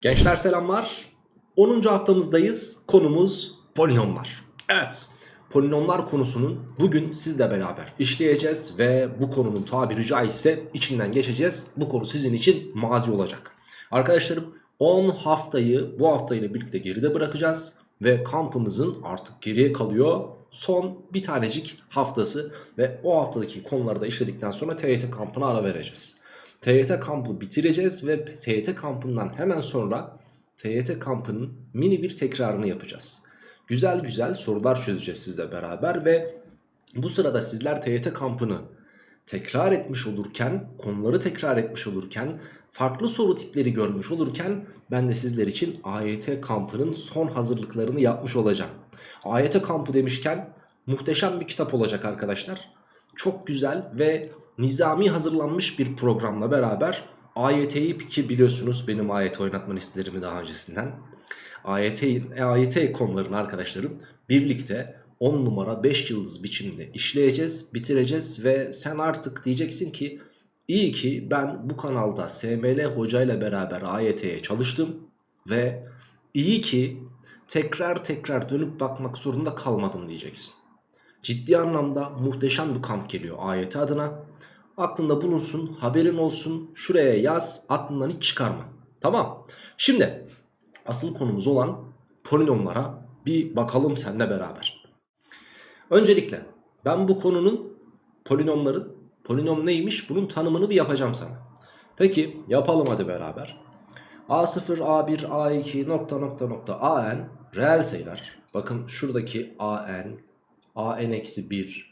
Gençler selamlar. 10. haftamızdayız. Konumuz polinomlar. Evet. Polinomlar konusunun bugün sizle beraber işleyeceğiz ve bu konunun tabiri caizse içinden geçeceğiz. Bu konu sizin için mazi olacak. Arkadaşlarım 10 haftayı bu haftayla birlikte geride bırakacağız ve kampımızın artık geriye kalıyor son bir tanecik haftası ve o haftadaki konuları da işledikten sonra TYT kampına ara vereceğiz. TYT kampı bitireceğiz ve TYT kampından hemen sonra TYT kampının mini bir tekrarını yapacağız. Güzel güzel sorular çözeceğiz sizle beraber ve bu sırada sizler TYT kampını tekrar etmiş olurken, konuları tekrar etmiş olurken, farklı soru tipleri görmüş olurken ben de sizler için AYT kampının son hazırlıklarını yapmış olacağım. AYT kampı demişken muhteşem bir kitap olacak arkadaşlar. Çok güzel ve nizami hazırlanmış bir programla beraber AYT'yi ki biliyorsunuz benim AYT oynatma listelerimi daha öncesinden. AYT'in, AYT konularını arkadaşlarım birlikte 10 numara 5 yıldız biçimde işleyeceğiz, bitireceğiz ve sen artık diyeceksin ki iyi ki ben bu kanalda SML hocayla beraber AYT'ye çalıştım ve iyi ki tekrar tekrar dönüp bakmak zorunda kalmadım diyeceksin. Ciddi anlamda muhteşem bir kamp geliyor AYT adına. Aklında bulunsun, haberin olsun, şuraya yaz, aklından hiç çıkarma. Tamam. Şimdi asıl konumuz olan polinomlara bir bakalım seninle beraber. Öncelikle ben bu konunun polinomların, polinom neymiş bunun tanımını bir yapacağım sana. Peki yapalım hadi beraber. A0, A1, A2 nokta nokta nokta AN reel sayılar. Bakın şuradaki AN, AN-1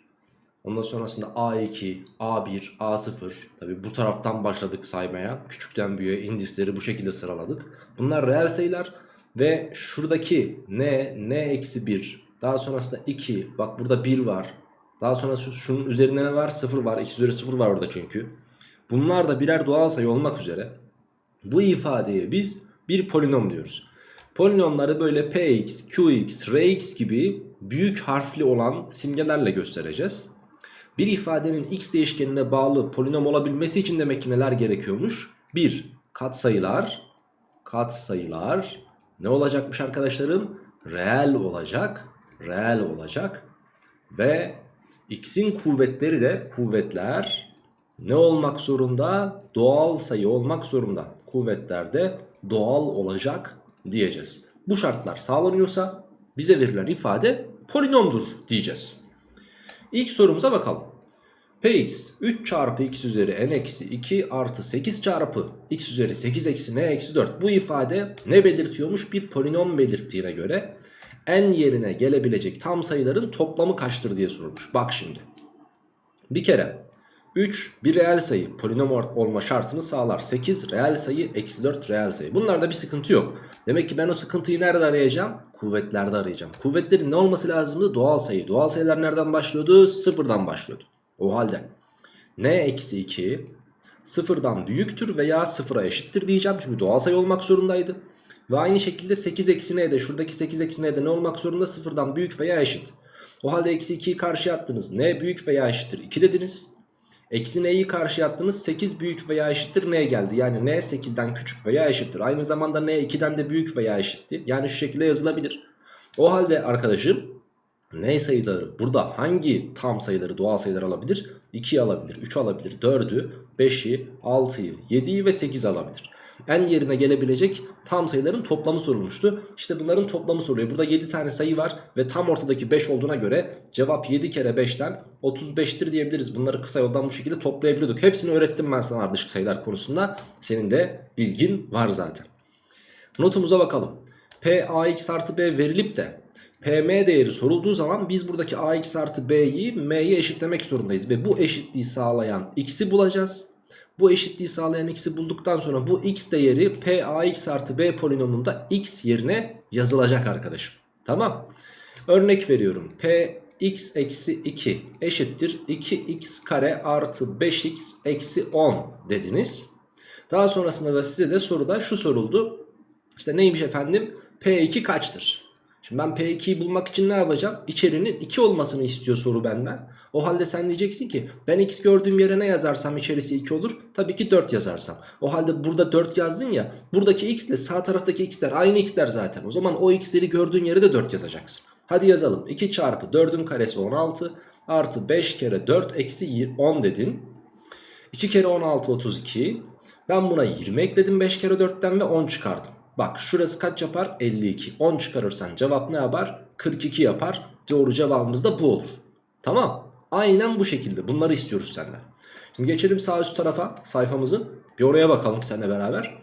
Ondan sonrasında A2, A1, A0 tabi bu taraftan başladık saymaya. Küçükten büyüğe indisleri bu şekilde sıraladık. Bunlar reel sayılar ve şuradaki N, N-1 daha sonrasında 2 bak burada 1 var. Daha sonra şunun üzerinde ne var? 0 var. 2 üzeri 0 var orada çünkü. Bunlar da birer doğal sayı olmak üzere bu ifadeye biz bir polinom diyoruz. Polinomları böyle px, qx, rx gibi büyük harfli olan simgelerle göstereceğiz. Bir ifadenin x değişkenine bağlı polinom olabilmesi için demek ki neler gerekiyormuş? 1. Katsayılar. Katsayılar. Ne olacakmış arkadaşlarım? Reel olacak. Reel olacak. Ve x'in kuvvetleri de kuvvetler ne olmak zorunda? Doğal sayı olmak zorunda. Kuvvetler de doğal olacak diyeceğiz. Bu şartlar sağlanıyorsa bize verilen ifade polinomdur diyeceğiz. İlk sorumuza bakalım. Px 3 çarpı x üzeri n eksi 2 artı 8 çarpı x üzeri 8 eksi n eksi 4. Bu ifade ne belirtiyormuş? Bir polinom belirttiğine göre n yerine gelebilecek tam sayıların toplamı kaçtır diye sorulmuş. Bak şimdi. Bir kere 3 bir reel sayı polinom olma şartını sağlar. 8 reel sayı eksi 4 reel sayı. Bunlarda bir sıkıntı yok. Demek ki ben o sıkıntıyı nerede arayacağım? Kuvvetlerde arayacağım. Kuvvetlerin ne olması lazımdı? Doğal sayı. Doğal sayılar nereden başlıyordu? Sıfırdan başlıyordu. O halde n eksi 2 sıfırdan büyüktür veya sıfıra eşittir diyeceğim. Çünkü doğal sayı olmak zorundaydı. Ve aynı şekilde 8 eksi n de şuradaki 8 eksi n de ne olmak zorunda? Sıfırdan büyük veya eşit. O halde eksi 2'yi karşıya attınız. n büyük veya eşittir 2 dediniz. Eksi n'yi karşıya attınız 8 büyük veya eşittir n geldi. Yani n 8'den küçük veya eşittir. Aynı zamanda n 2'den de büyük veya eşittir. Yani şu şekilde yazılabilir. O halde arkadaşım n sayıları burada hangi tam sayıları doğal sayılar alabilir? 2'yi alabilir, 3 alabilir, 4'ü, 5'i, 6'yı, 7'yi ve 8'i alabilir. n yerine gelebilecek tam sayıların toplamı sorulmuştu. İşte bunların toplamı soruyor. Burada 7 tane sayı var ve tam ortadaki 5 olduğuna göre cevap 7 kere 5'ten 35'tir diyebiliriz. Bunları kısa yoldan bu şekilde toplayabiliyorduk. Hepsini öğrettim ben sana ardışık sayılar konusunda. Senin de bilgin var zaten. Notumuza bakalım. P ax artı b verilip de PM değeri sorulduğu zaman biz buradaki AX artı B'yi M'ye eşitlemek zorundayız. Ve bu eşitliği sağlayan X'i bulacağız. Bu eşitliği sağlayan X'i bulduktan sonra bu X değeri PAX artı B polinomunda X yerine yazılacak arkadaşım. Tamam. Örnek veriyorum. Px eksi 2 eşittir 2x kare artı 5x eksi 10 dediniz. Daha sonrasında da size de soruda şu soruldu. İşte neymiş efendim? P2 kaçtır? Şimdi ben P2'yi bulmak için ne yapacağım? İçerinin 2 olmasını istiyor soru benden. O halde sen diyeceksin ki ben x gördüğüm yere ne yazarsam içerisi 2 olur. Tabii ki 4 yazarsam. O halde burada 4 yazdın ya. Buradaki x ile sağ taraftaki x'ler aynı x'ler zaten. O zaman o x'leri gördüğün yere de 4 yazacaksın. Hadi yazalım. 2 çarpı 4'ün karesi 16 artı 5 kere 4 eksi 10 dedin. 2 kere 16 32. Ben buna 20 ekledim 5 kere 4'ten ve 10 çıkardım. Bak şurası kaç yapar? 52. 10 çıkarırsan cevap ne yapar? 42 yapar. Doğru cevabımız da bu olur. Tamam. Aynen bu şekilde. Bunları istiyoruz senden. Şimdi geçelim sağ üst tarafa sayfamızın. Bir oraya bakalım seninle beraber.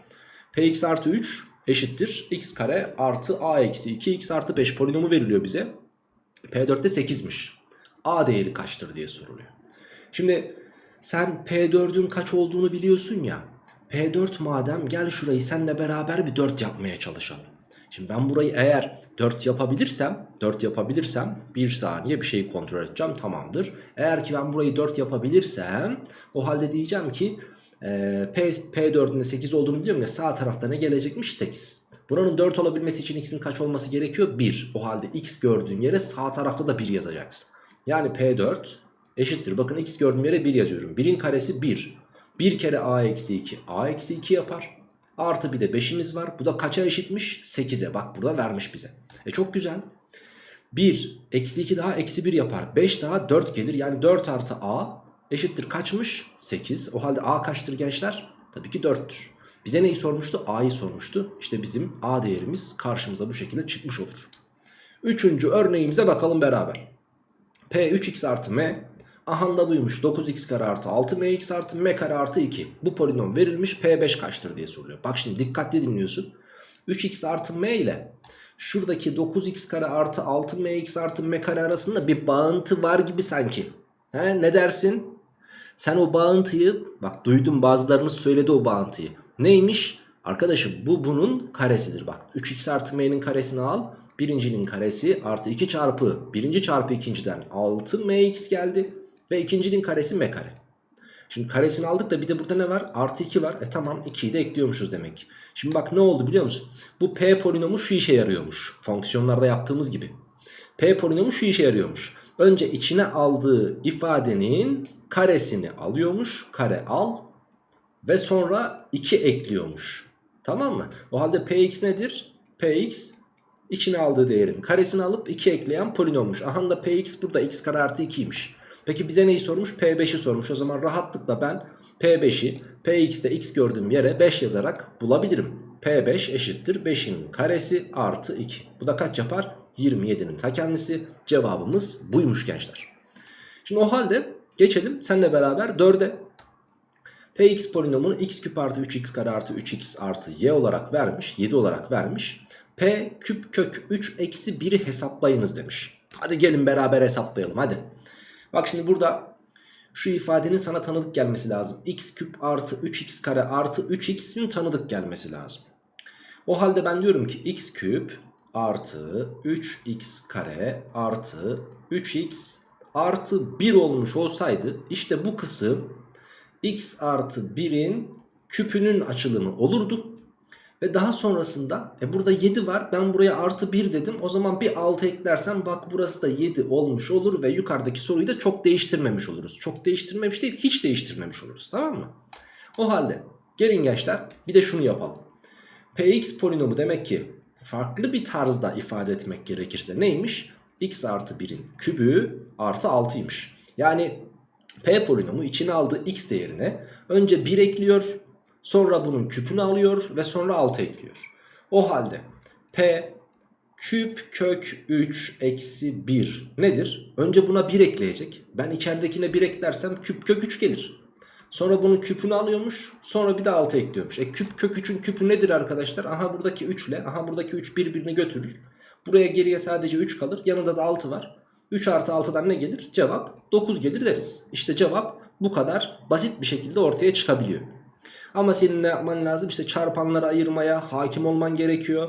Px artı 3 eşittir. x kare artı a eksi 2 x artı 5 polinomu veriliyor bize. P4'te 8'miş. A değeri kaçtır diye soruluyor. Şimdi sen P4'ün kaç olduğunu biliyorsun ya. P4 madem gel şurayı seninle beraber bir 4 yapmaya çalışalım. Şimdi ben burayı eğer 4 yapabilirsem 4 yapabilirsem bir saniye bir şeyi kontrol edeceğim tamamdır. Eğer ki ben burayı 4 yapabilirsem o halde diyeceğim ki e, P, P4'ün de 8 olduğunu biliyorum ya sağ tarafta ne gelecekmiş 8. Buranın 4 olabilmesi için x'in kaç olması gerekiyor? 1. O halde x gördüğün yere sağ tarafta da 1 yazacaksın. Yani P4 eşittir. Bakın x gördüğüm yere 1 yazıyorum. 1'in karesi 1. 1 kere a eksi 2 a eksi 2 yapar. Artı bir de 5'imiz var. Bu da kaça eşitmiş? 8'e. Bak burada vermiş bize. E çok güzel. 1 eksi 2 daha eksi 1 yapar. 5 daha 4 gelir. Yani 4 artı a eşittir kaçmış? 8. O halde a kaçtır gençler? Tabii ki 4'tür. Bize neyi sormuştu? a'yı sormuştu. İşte bizim a değerimiz karşımıza bu şekilde çıkmış olur. Üçüncü örneğimize bakalım beraber. P 3x artı m Aha da buymuş 9x kare artı 6mx artı m kare artı 2 Bu polinom verilmiş P5 kaçtır diye soruluyor. Bak şimdi dikkatli dinliyorsun. 3x artı m ile şuradaki 9x kare artı 6mx artı m kare arasında bir bağıntı var gibi sanki. He, Ne dersin? Sen o bağıntıyı bak duydum bazılarınız söyledi o bağıntıyı. Neymiş? Arkadaşım bu bunun karesidir bak. 3x artı m'nin karesini al Birincinin karesi artı 2 çarpı birinci çarpı ikinciden 6mx geldi. Ve ikincinin karesi m kare. Şimdi karesini aldık da bir de burada ne var? Artı 2 var. E tamam 2'yi de ekliyormuşuz demek. Şimdi bak ne oldu biliyor musun? Bu p polinomu şu işe yarıyormuş. Fonksiyonlarda yaptığımız gibi. P polinomu şu işe yarıyormuş. Önce içine aldığı ifadenin karesini alıyormuş. Kare al. Ve sonra 2 ekliyormuş. Tamam mı? O halde px nedir? px içine aldığı değerin karesini alıp 2 ekleyen polinommuş. Aha da px burada x kare artı 2'ymiş. Peki bize neyi sormuş? P5'i sormuş. O zaman rahatlıkla ben P5'i Px'te x gördüğüm yere 5 yazarak bulabilirim. P5 eşittir 5'in karesi artı 2. Bu da kaç yapar? 27'nin ta kendisi. Cevabımız buymuş gençler. Şimdi o halde geçelim seninle beraber 4'e. Px polinomunu x küp artı 3x kare artı 3x artı y olarak vermiş. 7 olarak vermiş. P küp kök 3 eksi 1'i hesaplayınız demiş. Hadi gelin beraber hesaplayalım hadi. Bak şimdi burada şu ifadenin sana tanıdık gelmesi lazım. x küp artı 3x kare artı 3x'in tanıdık gelmesi lazım. O halde ben diyorum ki x küp artı 3x kare artı 3x artı 1 olmuş olsaydı işte bu kısım x artı 1'in küpünün açılımı olurdu. Ve daha sonrasında e burada 7 var ben buraya artı 1 dedim o zaman bir 6 eklersem bak burası da 7 olmuş olur ve yukarıdaki soruyu da çok değiştirmemiş oluruz. Çok değiştirmemiş değil hiç değiştirmemiş oluruz tamam mı? O halde gelin gençler bir de şunu yapalım. Px polinomu demek ki farklı bir tarzda ifade etmek gerekirse neymiş? x artı 1'in kübü artı 6'ymış. Yani p polinomu içine aldığı x değerine önce 1 ekliyor Sonra bunun küpünü alıyor ve sonra 6 ekliyor. O halde P küp kök 3 eksi 1 nedir? Önce buna 1 ekleyecek. Ben içeridekine 1 eklersem küp kök 3 gelir. Sonra bunun küpünü alıyormuş. Sonra bir de 6 ekliyormuş. E küp kök 3'ün küpü nedir arkadaşlar? Aha buradaki 3 ile aha buradaki 3 birbirini götürür. Buraya geriye sadece 3 kalır. Yanında da 6 var. 3 artı 6'dan ne gelir? Cevap 9 gelir deriz. İşte cevap bu kadar basit bir şekilde ortaya çıkabiliyor. Ama senin ne yapman lazım? İşte çarpanları ayırmaya hakim olman gerekiyor.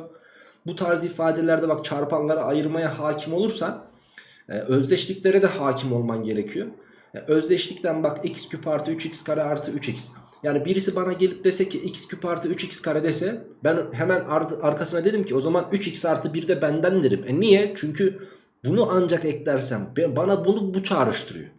Bu tarz ifadelerde bak çarpanları ayırmaya hakim olursan e, özdeşliklere de hakim olman gerekiyor. E, özdeşlikten bak x küp artı 3x kare artı 3x. Yani birisi bana gelip dese ki x küp artı 3x kare dese ben hemen ar- arkasına dedim ki o zaman 3x artı 1 de benden derim. E niye? Çünkü bunu ancak eklersem bana bunu bu çağrıştırıyor.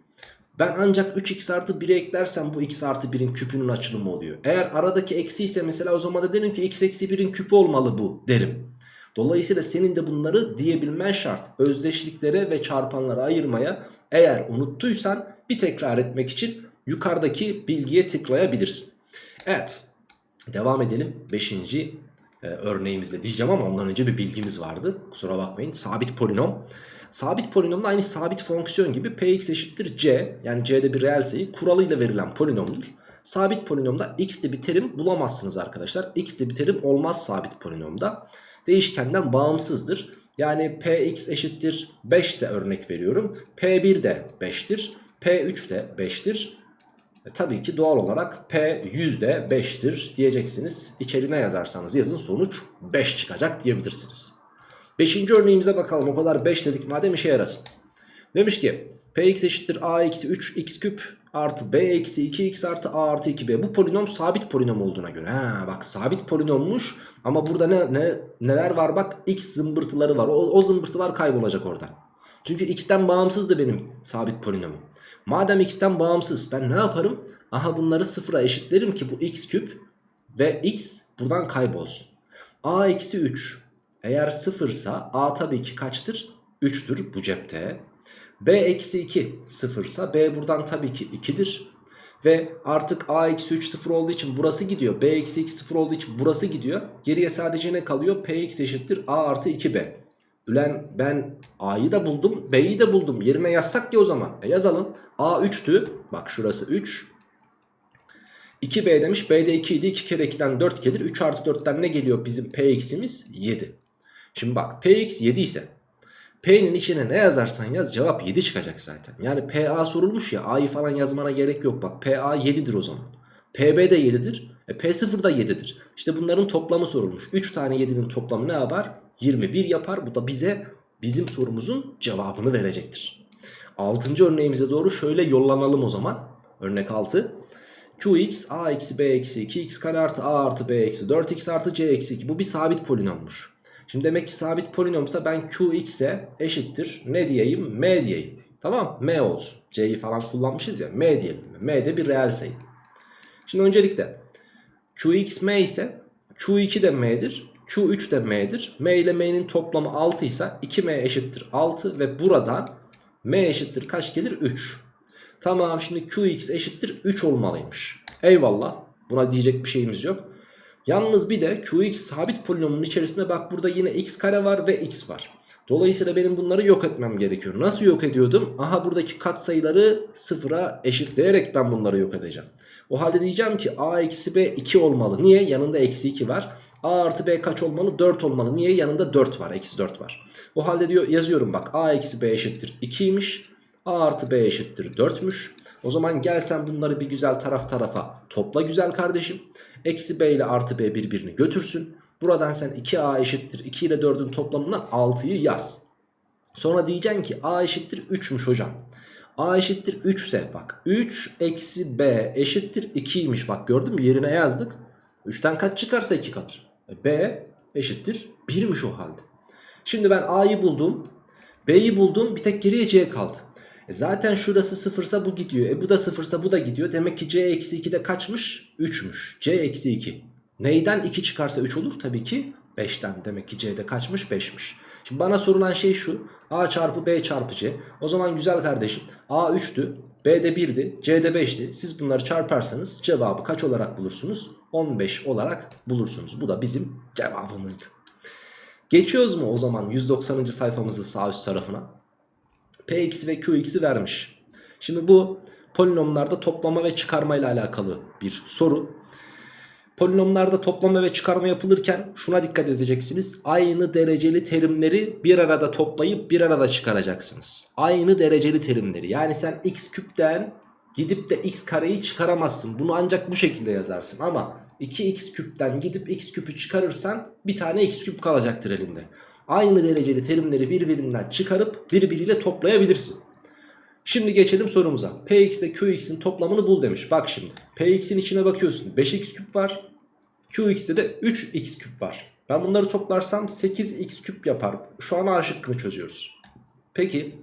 Ben ancak 3x artı 1'e eklersem bu x artı 1'in küpünün açılımı oluyor. Eğer aradaki eksi ise mesela o zaman da derim ki x eksi 1'in küpü olmalı bu derim. Dolayısıyla senin de bunları diyebilmen şart. Özdeşliklere ve çarpanlara ayırmaya eğer unuttuysan bir tekrar etmek için yukarıdaki bilgiye tıklayabilirsin. Evet devam edelim 5. örneğimizde diyeceğim ama ondan önce bir bilgimiz vardı. Kusura bakmayın sabit polinom. Sabit polinomda aynı sabit fonksiyon gibi px eşittir c yani c'de bir reel sayı kuralıyla verilen polinomdur. Sabit polinomda x'li bir terim bulamazsınız arkadaşlar. X'li bir terim olmaz sabit polinomda. Değişkenden bağımsızdır. Yani px eşittir 5 ise örnek veriyorum. p1 de 5'tir. p3 de 5'tir. E, tabii ki doğal olarak p 100 de 5'tir diyeceksiniz. İçeri ne yazarsanız yazın sonuç 5 çıkacak diyebilirsiniz. Beşinci örneğimize bakalım. O kadar 5 dedik madem işe yarasın. Demiş ki px eşittir a eksi 3 x küp artı b eksi 2x artı a artı 2b. Bu polinom sabit polinom olduğuna göre. Ha bak sabit polinommuş ama burada ne, ne neler var bak x zımbırtıları var. O, o zımbırtılar kaybolacak oradan. Çünkü x'ten bağımsız da benim sabit polinomum. Madem x'ten bağımsız ben ne yaparım? Aha bunları sıfıra eşitlerim ki bu x küp ve x buradan kaybolsun. a eksi 3 eğer sıfırsa a tabii ki kaçtır? 3'tür bu cepte. b eksi 2 sıfırsa b buradan tabii ki 2'dir. Ve artık a eksi 3 sıfır olduğu için burası gidiyor. b eksi 2 sıfır olduğu için burası gidiyor. Geriye sadece ne kalıyor? px eşittir a artı 2b. Ülen ben a'yı da buldum b'yi de buldum. Yerine yazsak ki o zaman. E yazalım. a 3'tü. Bak şurası 3. 2b demiş. b de 2 idi. 2 kere 2'den 4 gelir. 3 artı 4'ten ne geliyor bizim px'imiz? 7. Şimdi bak px 7 ise P'nin içine ne yazarsan yaz cevap 7 çıkacak zaten. Yani PA sorulmuş ya A'yı falan yazmana gerek yok bak. PA 7'dir o zaman. PB de 7'dir. E P0 da 7'dir. İşte bunların toplamı sorulmuş. 3 tane 7'nin toplamı ne yapar? 21 yapar. Bu da bize bizim sorumuzun cevabını verecektir. 6. örneğimize doğru şöyle yollanalım o zaman. Örnek 6. Qx a eksi b eksi 2 x kare artı a artı b eksi 4x artı c eksi 2. Bu bir sabit polinommuş. Şimdi demek ki sabit polinomsa ben qx'e eşittir ne diyeyim m diyeyim. Tamam m olsun. c'yi falan kullanmışız ya m diyelim. m de bir reel sayı. Şimdi öncelikle qx m ise q2 de m'dir. q3 de m'dir. m ile m'nin toplamı 6 ise 2m eşittir 6 ve buradan m eşittir kaç gelir 3. Tamam şimdi qx eşittir 3 olmalıymış. Eyvallah buna diyecek bir şeyimiz yok. Yalnız bir de qx sabit polinomun içerisinde bak burada yine x kare var ve x var. Dolayısıyla benim bunları yok etmem gerekiyor. Nasıl yok ediyordum? Aha buradaki katsayıları sıfıra eşitleyerek ben bunları yok edeceğim. O halde diyeceğim ki a eksi b 2 olmalı. Niye? Yanında eksi 2 var. a artı b kaç olmalı? 4 olmalı. Niye? Yanında 4 var. Eksi 4 var. O halde diyor yazıyorum bak a eksi b eşittir 2'ymiş. a artı b eşittir 4'müş. O zaman gel sen bunları bir güzel taraf tarafa topla güzel kardeşim. Eksi b ile artı b birbirini götürsün. Buradan sen 2a eşittir 2 ile 4'ün toplamından 6'yı yaz. Sonra diyeceksin ki a eşittir 3'müş hocam. a eşittir 3 ise bak 3 eksi b eşittir 2'ymiş. Bak gördün mü yerine yazdık. 3'ten kaç çıkarsa 2 kalır. E, b eşittir 1'miş o halde. Şimdi ben a'yı buldum. b'yi buldum bir tek geriye c kaldı. E zaten şurası sıfırsa bu gidiyor. E bu da sıfırsa bu da gidiyor. Demek ki c eksi 2 de kaçmış? 3'müş. c eksi 2. Neyden 2 çıkarsa 3 olur? Tabii ki 5'ten. Demek ki c'de kaçmış? 5'miş. Şimdi bana sorulan şey şu. a çarpı b çarpı c. O zaman güzel kardeşim. a 3'tü. b de 1'di. c de 5'ti. Siz bunları çarparsanız cevabı kaç olarak bulursunuz? 15 olarak bulursunuz. Bu da bizim cevabımızdı. Geçiyoruz mu o zaman 190. sayfamızın sağ üst tarafına? Px'i ve Qx'i vermiş. Şimdi bu polinomlarda toplama ve çıkarma ile alakalı bir soru. Polinomlarda toplama ve çıkarma yapılırken şuna dikkat edeceksiniz. Aynı dereceli terimleri bir arada toplayıp bir arada çıkaracaksınız. Aynı dereceli terimleri. Yani sen x küpten gidip de x kareyi çıkaramazsın. Bunu ancak bu şekilde yazarsın. Ama 2x küpten gidip x küpü çıkarırsan bir tane x küp kalacaktır elinde aynı dereceli terimleri birbirinden çıkarıp birbiriyle toplayabilirsin. Şimdi geçelim sorumuza. Px ile Qx'in toplamını bul demiş. Bak şimdi. Px'in içine bakıyorsun. 5x küp var. Qx'te de 3x küp var. Ben bunları toplarsam 8x küp yapar. Şu an A şıkkını çözüyoruz. Peki.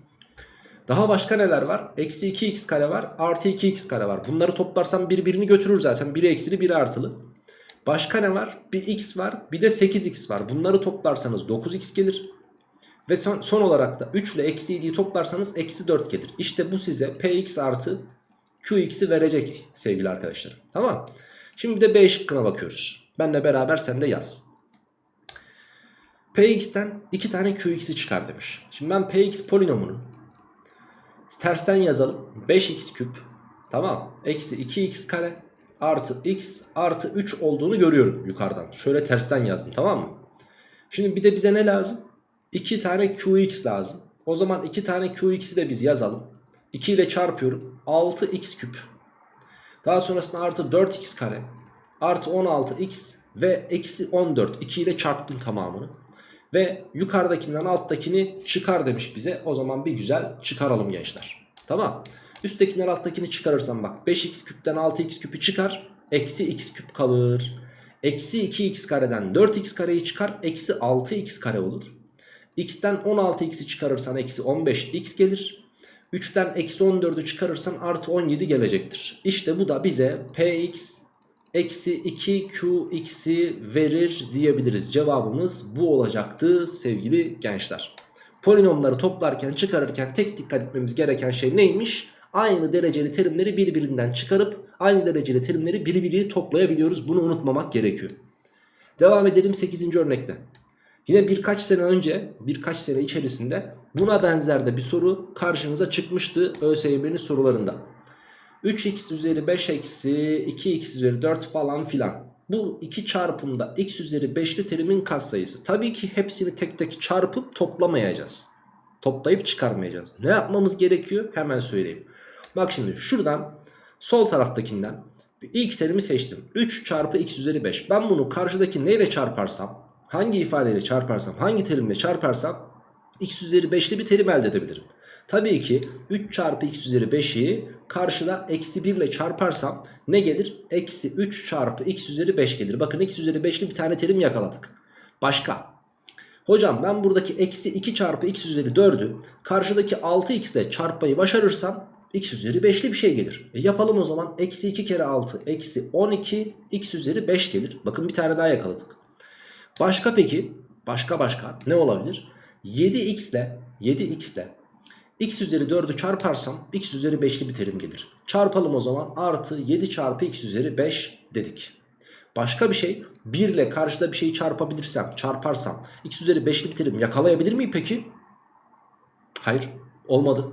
Daha başka neler var? Eksi 2x kare var. Artı 2x kare var. Bunları toplarsam birbirini götürür zaten. Biri eksili biri artılı. Başka ne var? Bir x var. Bir de 8x var. Bunları toplarsanız 9x gelir. Ve son, son olarak da 3 ile eksi 7'yi toplarsanız eksi 4 gelir. İşte bu size px artı qx'i verecek sevgili arkadaşlar. Tamam Şimdi de b şıkkına bakıyoruz. Benle beraber sen de yaz. px'ten 2 tane qx'i çıkar demiş. Şimdi ben px polinomunun tersten yazalım. 5x küp tamam eksi 2x kare artı x artı 3 olduğunu görüyorum yukarıdan. Şöyle tersten yazdım tamam mı? Şimdi bir de bize ne lazım? 2 tane qx lazım. O zaman 2 tane qx'i de biz yazalım. 2 ile çarpıyorum. 6x küp. Daha sonrasında artı 4x kare. Artı 16x ve eksi 14. 2 ile çarptım tamamını. Ve yukarıdakinden alttakini çıkar demiş bize. O zaman bir güzel çıkaralım gençler. Tamam. Üsttekinden alttakini çıkarırsam bak 5x küpten 6x küpü çıkar. Eksi x küp kalır. Eksi 2x kareden 4x kareyi çıkar. Eksi 6x kare olur. x'ten 16x'i çıkarırsan eksi 15x gelir. 3'ten eksi 14'ü çıkarırsan artı 17 gelecektir. İşte bu da bize px eksi 2qx'i verir diyebiliriz. Cevabımız bu olacaktı sevgili gençler. Polinomları toplarken çıkarırken tek dikkat etmemiz gereken şey neymiş? Aynı dereceli terimleri birbirinden çıkarıp aynı dereceli terimleri birbiriyle toplayabiliyoruz. Bunu unutmamak gerekiyor. Devam edelim 8. örnekle. Yine birkaç sene önce birkaç sene içerisinde buna benzer de bir soru karşınıza çıkmıştı ÖSYM'nin sorularında. 3x üzeri 5 eksi 2x üzeri 4 falan filan. Bu iki çarpımda x üzeri 5'li terimin katsayısı. Tabii ki hepsini tek tek çarpıp toplamayacağız. Toplayıp çıkarmayacağız. Ne yapmamız gerekiyor? Hemen söyleyeyim. Bak şimdi şuradan sol taraftakinden ilk terimi seçtim. 3 çarpı x üzeri 5. Ben bunu karşıdaki neyle çarparsam hangi ifadeyle çarparsam hangi terimle çarparsam x üzeri 5'li bir terim elde edebilirim. Tabii ki 3 çarpı x üzeri 5'i karşıda eksi 1 ile çarparsam ne gelir? Eksi 3 çarpı x üzeri 5 gelir. Bakın x üzeri 5'li bir tane terim yakaladık. Başka. Hocam ben buradaki eksi 2 çarpı x üzeri 4'ü karşıdaki 6x ile çarpmayı başarırsam x üzeri 5'li bir şey gelir. E yapalım o zaman. Eksi 2 kere 6 eksi 12 x üzeri 5 gelir. Bakın bir tane daha yakaladık. Başka peki? Başka başka ne olabilir? 7x ile 7x ile x üzeri 4'ü çarparsam x üzeri 5'li bir terim gelir. Çarpalım o zaman artı 7 çarpı x üzeri 5 dedik. Başka bir şey 1 ile karşıda bir şeyi çarpabilirsem çarparsam x üzeri 5'li bir terim yakalayabilir miyim peki? Hayır olmadı.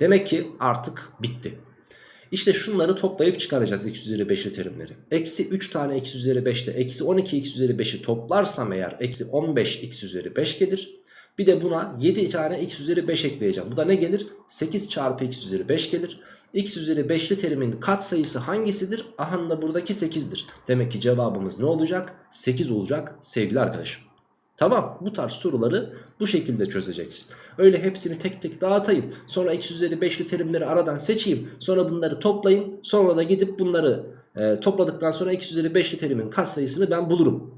Demek ki artık bitti. İşte şunları toplayıp çıkaracağız x üzeri 5'li terimleri. Eksi 3 tane x üzeri 5 ile eksi 12 x üzeri 5'i toplarsam eğer eksi 15 x üzeri 5 gelir. Bir de buna 7 tane x üzeri 5 ekleyeceğim. Bu da ne gelir? 8 çarpı x üzeri 5 gelir. x üzeri 5'li terimin katsayısı hangisidir? Aha da buradaki 8'dir. Demek ki cevabımız ne olacak? 8 olacak sevgili arkadaşım. Tamam bu tarz soruları bu şekilde çözeceksin. Öyle hepsini tek tek dağıtayım. Sonra x üzeri 5'li terimleri aradan seçeyim. Sonra bunları toplayın. Sonra da gidip bunları e, topladıktan sonra x üzeri 5'li terimin katsayısını ben bulurum.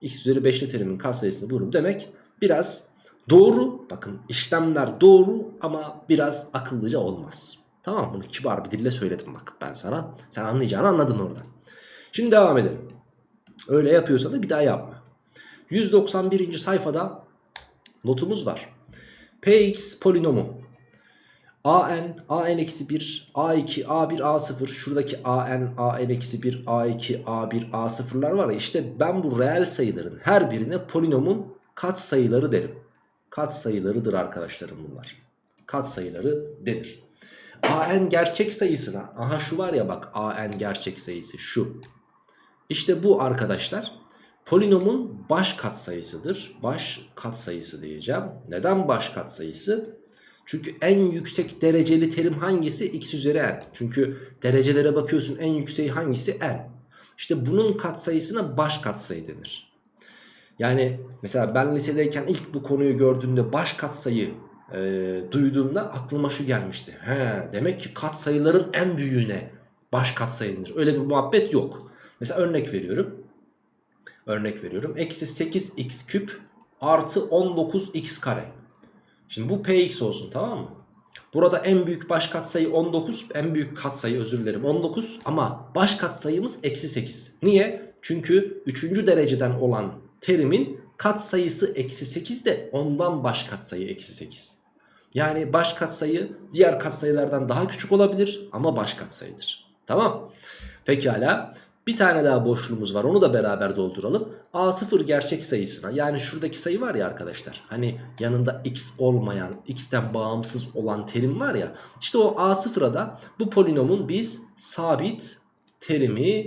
x üzeri 5'li terimin katsayısını bulurum demek biraz Doğru bakın işlemler doğru ama biraz akıllıca olmaz. Tamam bunu kibar bir dille söyledim bak ben sana. Sen anlayacağını anladın orada. Şimdi devam edelim. Öyle yapıyorsan da bir daha yapma. 191. sayfada notumuz var. Px polinomu an, an-1, a2, a1, a0 şuradaki an, an-1, a2, a1, a0'lar var ya işte ben bu reel sayıların her birine polinomun kat sayıları derim kat sayılarıdır arkadaşlarım bunlar. Kat sayıları denir. AN gerçek sayısına aha şu var ya bak AN gerçek sayısı şu. İşte bu arkadaşlar polinomun baş katsayısıdır. Baş katsayısı diyeceğim. Neden baş katsayısı? Çünkü en yüksek dereceli terim hangisi? X üzeri n. Çünkü derecelere bakıyorsun en yükseği hangisi? n. İşte bunun katsayısına baş katsayı denir. Yani mesela ben lisedeyken ilk bu konuyu gördüğümde baş katsayı e, duyduğumda aklıma şu gelmişti. He, demek ki katsayıların en büyüğüne baş katsayı Öyle bir muhabbet yok. Mesela örnek veriyorum. Örnek veriyorum. Eksi 8x küp artı 19x kare. Şimdi bu px olsun tamam mı? Burada en büyük baş katsayı 19. En büyük katsayı özür dilerim 19. Ama baş katsayımız eksi 8. Niye? Çünkü 3. dereceden olan terimin katsayısı eksi 8 de ondan baş katsayı eksi 8. Yani baş katsayı diğer katsayılardan daha küçük olabilir ama baş katsayıdır. Tamam. Pekala. Bir tane daha boşluğumuz var onu da beraber dolduralım. A0 gerçek sayısına yani şuradaki sayı var ya arkadaşlar. Hani yanında x olmayan x'ten bağımsız olan terim var ya. İşte o A0'a da bu polinomun biz sabit terimi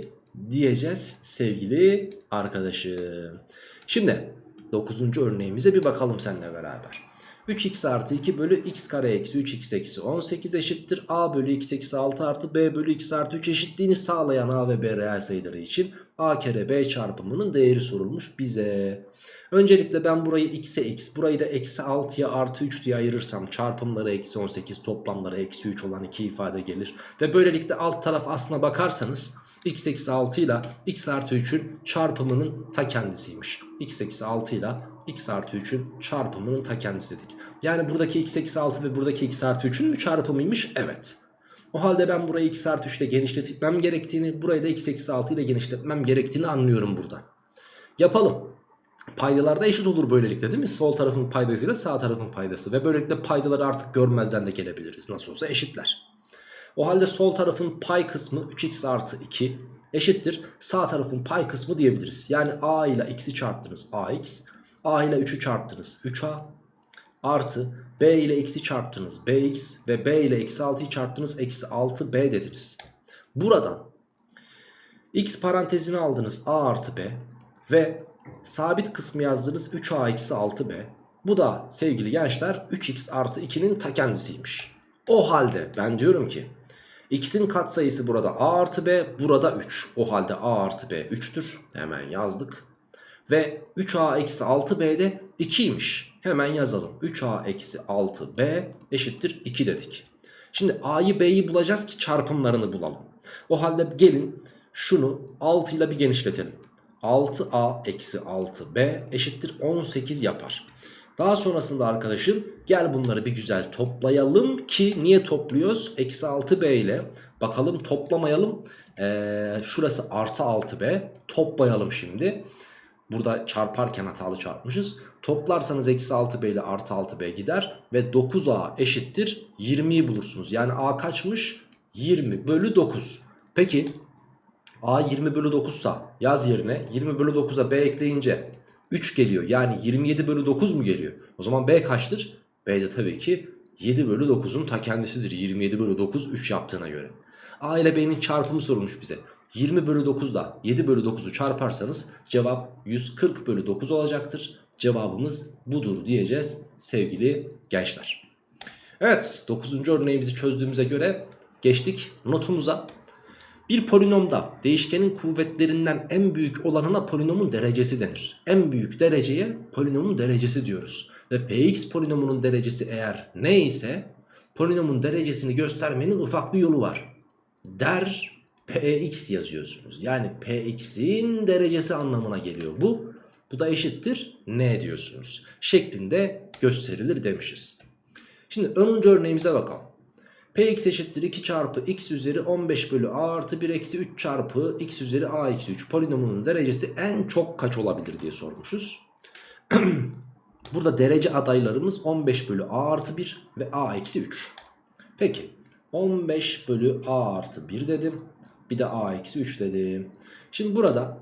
diyeceğiz sevgili arkadaşım. Şimdi 9. örneğimize bir bakalım seninle beraber. 3x artı 2 bölü x kare eksi 3x eksi 18 eşittir. a bölü x eksi 6 artı b bölü x artı 3 eşitliğini sağlayan a ve b reel sayıları için a kere b çarpımının değeri sorulmuş bize. Öncelikle ben burayı x'e x burayı da eksi 6'ya artı 3 diye ayırırsam çarpımları eksi 18 toplamları eksi 3 olan iki ifade gelir. Ve böylelikle alt taraf aslına bakarsanız x eksi 6 ile x artı 3'ün çarpımının ta kendisiymiş. x eksi 6 ile x artı 3'ün çarpımının ta kendisi dedik. Yani buradaki x eksi 6 ve buradaki x artı 3'ün mü çarpımıymış? Evet. O halde ben burayı x artı 3 ile genişletmem gerektiğini, burayı da x eksi 6 ile genişletmem gerektiğini anlıyorum burada. Yapalım. Paydalar da eşit olur böylelikle değil mi? Sol tarafın paydasıyla sağ tarafın paydası. Ve böylelikle paydaları artık görmezden de gelebiliriz. Nasıl olsa eşitler. O halde sol tarafın pay kısmı 3x artı 2 eşittir. Sağ tarafın pay kısmı diyebiliriz. Yani a ile x'i çarptınız ax. A ile 3'ü çarptınız 3a. Artı b ile x'i çarptınız bx. Ve b ile eksi 6'yı çarptınız eksi 6b dediniz. Buradan x parantezini aldınız a artı b. Ve sabit kısmı yazdınız 3a eksi 6b. Bu da sevgili gençler 3x artı 2'nin ta kendisiymiş. O halde ben diyorum ki x'in katsayısı burada a artı b burada 3. O halde a artı b 3'tür. Hemen yazdık. Ve 3a eksi 6b de 2'ymiş. Hemen yazalım. 3a eksi 6b eşittir 2 dedik. Şimdi a'yı b'yi bulacağız ki çarpımlarını bulalım. O halde gelin şunu 6 ile bir genişletelim. 6a eksi 6b eşittir 18 yapar. Daha sonrasında arkadaşım gel bunları bir güzel toplayalım ki niye topluyoruz? Eksi 6b ile bakalım toplamayalım. Ee, şurası artı 6b toplayalım şimdi. Burada çarparken hatalı çarpmışız. Toplarsanız eksi 6b ile artı 6b gider ve 9a eşittir 20'yi bulursunuz. Yani a kaçmış? 20 bölü 9. Peki a 20 bölü 9 sa yaz yerine 20 bölü 9'a b ekleyince 3 geliyor. Yani 27 bölü 9 mu geliyor? O zaman B kaçtır? B de tabii ki 7 bölü 9'un ta kendisidir. 27 bölü 9 3 yaptığına göre. A ile B'nin çarpımı sorulmuş bize. 20 bölü 9 da 7 bölü 9'u çarparsanız cevap 140 bölü 9 olacaktır. Cevabımız budur diyeceğiz sevgili gençler. Evet 9. örneğimizi çözdüğümüze göre geçtik notumuza. Bir polinomda değişkenin kuvvetlerinden en büyük olanına polinomun derecesi denir. En büyük dereceye polinomun derecesi diyoruz. Ve px polinomunun derecesi eğer neyse polinomun derecesini göstermenin ufak bir yolu var. Der px yazıyorsunuz. Yani px'in derecesi anlamına geliyor bu. Bu da eşittir ne diyorsunuz. Şeklinde gösterilir demişiz. Şimdi önce örneğimize bakalım. Px eşittir 2 çarpı x üzeri 15 bölü a artı 1 eksi 3 çarpı x üzeri a eksi 3 polinomunun derecesi en çok kaç olabilir diye sormuşuz. Burada derece adaylarımız 15 bölü a artı 1 ve a eksi 3. Peki 15 bölü a artı 1 dedim. Bir de a eksi 3 dedim. Şimdi burada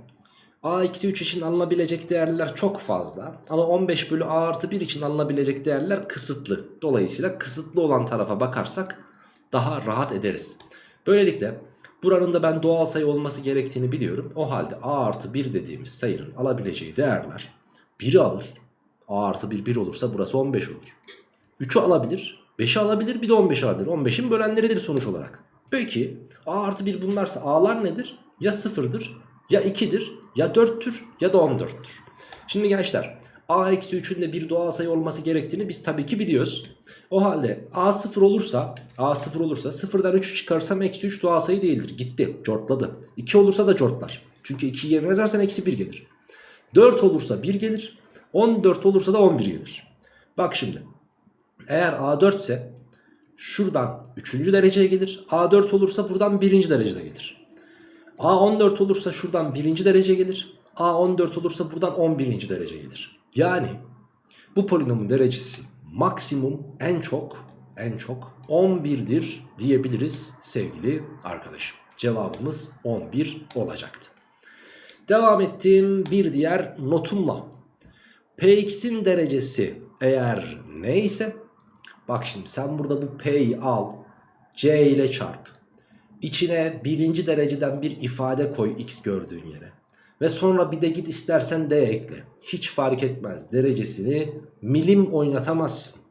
a eksi 3 için alınabilecek değerler çok fazla. Ama 15 bölü a artı 1 için alınabilecek değerler kısıtlı. Dolayısıyla kısıtlı olan tarafa bakarsak daha rahat ederiz. Böylelikle buranın da ben doğal sayı olması gerektiğini biliyorum. O halde a artı 1 dediğimiz sayının alabileceği değerler 1'i alır. a artı 1 1 olursa burası 15 olur. 3'ü alabilir. 5'i alabilir bir de 15 alabilir. 15'in bölenleridir sonuç olarak. Peki a artı 1 bunlarsa a'lar nedir? Ya 0'dır ya 2'dir ya 4'tür ya da 14'tür. Şimdi gençler a eksi 3'ün de bir doğal sayı olması gerektiğini biz tabii ki biliyoruz. O halde a 0 olursa a 0 olursa 0'dan 3'ü çıkarsam eksi 3 doğal sayı değildir. Gitti cortladı. 2 olursa da cortlar. Çünkü 2'yi yerine yazarsan eksi 1 gelir. 4 olursa 1 gelir. 14 olursa da 11 gelir. Bak şimdi. Eğer A4 ise şuradan 3. dereceye gelir. A4 olursa buradan 1. derecede gelir. A14 olursa şuradan 1. derece gelir. A14 olursa buradan 11. derece gelir. Yani bu polinomun derecesi maksimum en çok en çok 11'dir diyebiliriz sevgili arkadaşım. Cevabımız 11 olacaktı. Devam ettiğim bir diğer notumla. Px'in derecesi eğer neyse bak şimdi sen burada bu P'yi al C ile çarp. İçine birinci dereceden bir ifade koy x gördüğün yere. Ve sonra bir de git istersen D ekle. Hiç fark etmez. Derecesini milim oynatamazsın.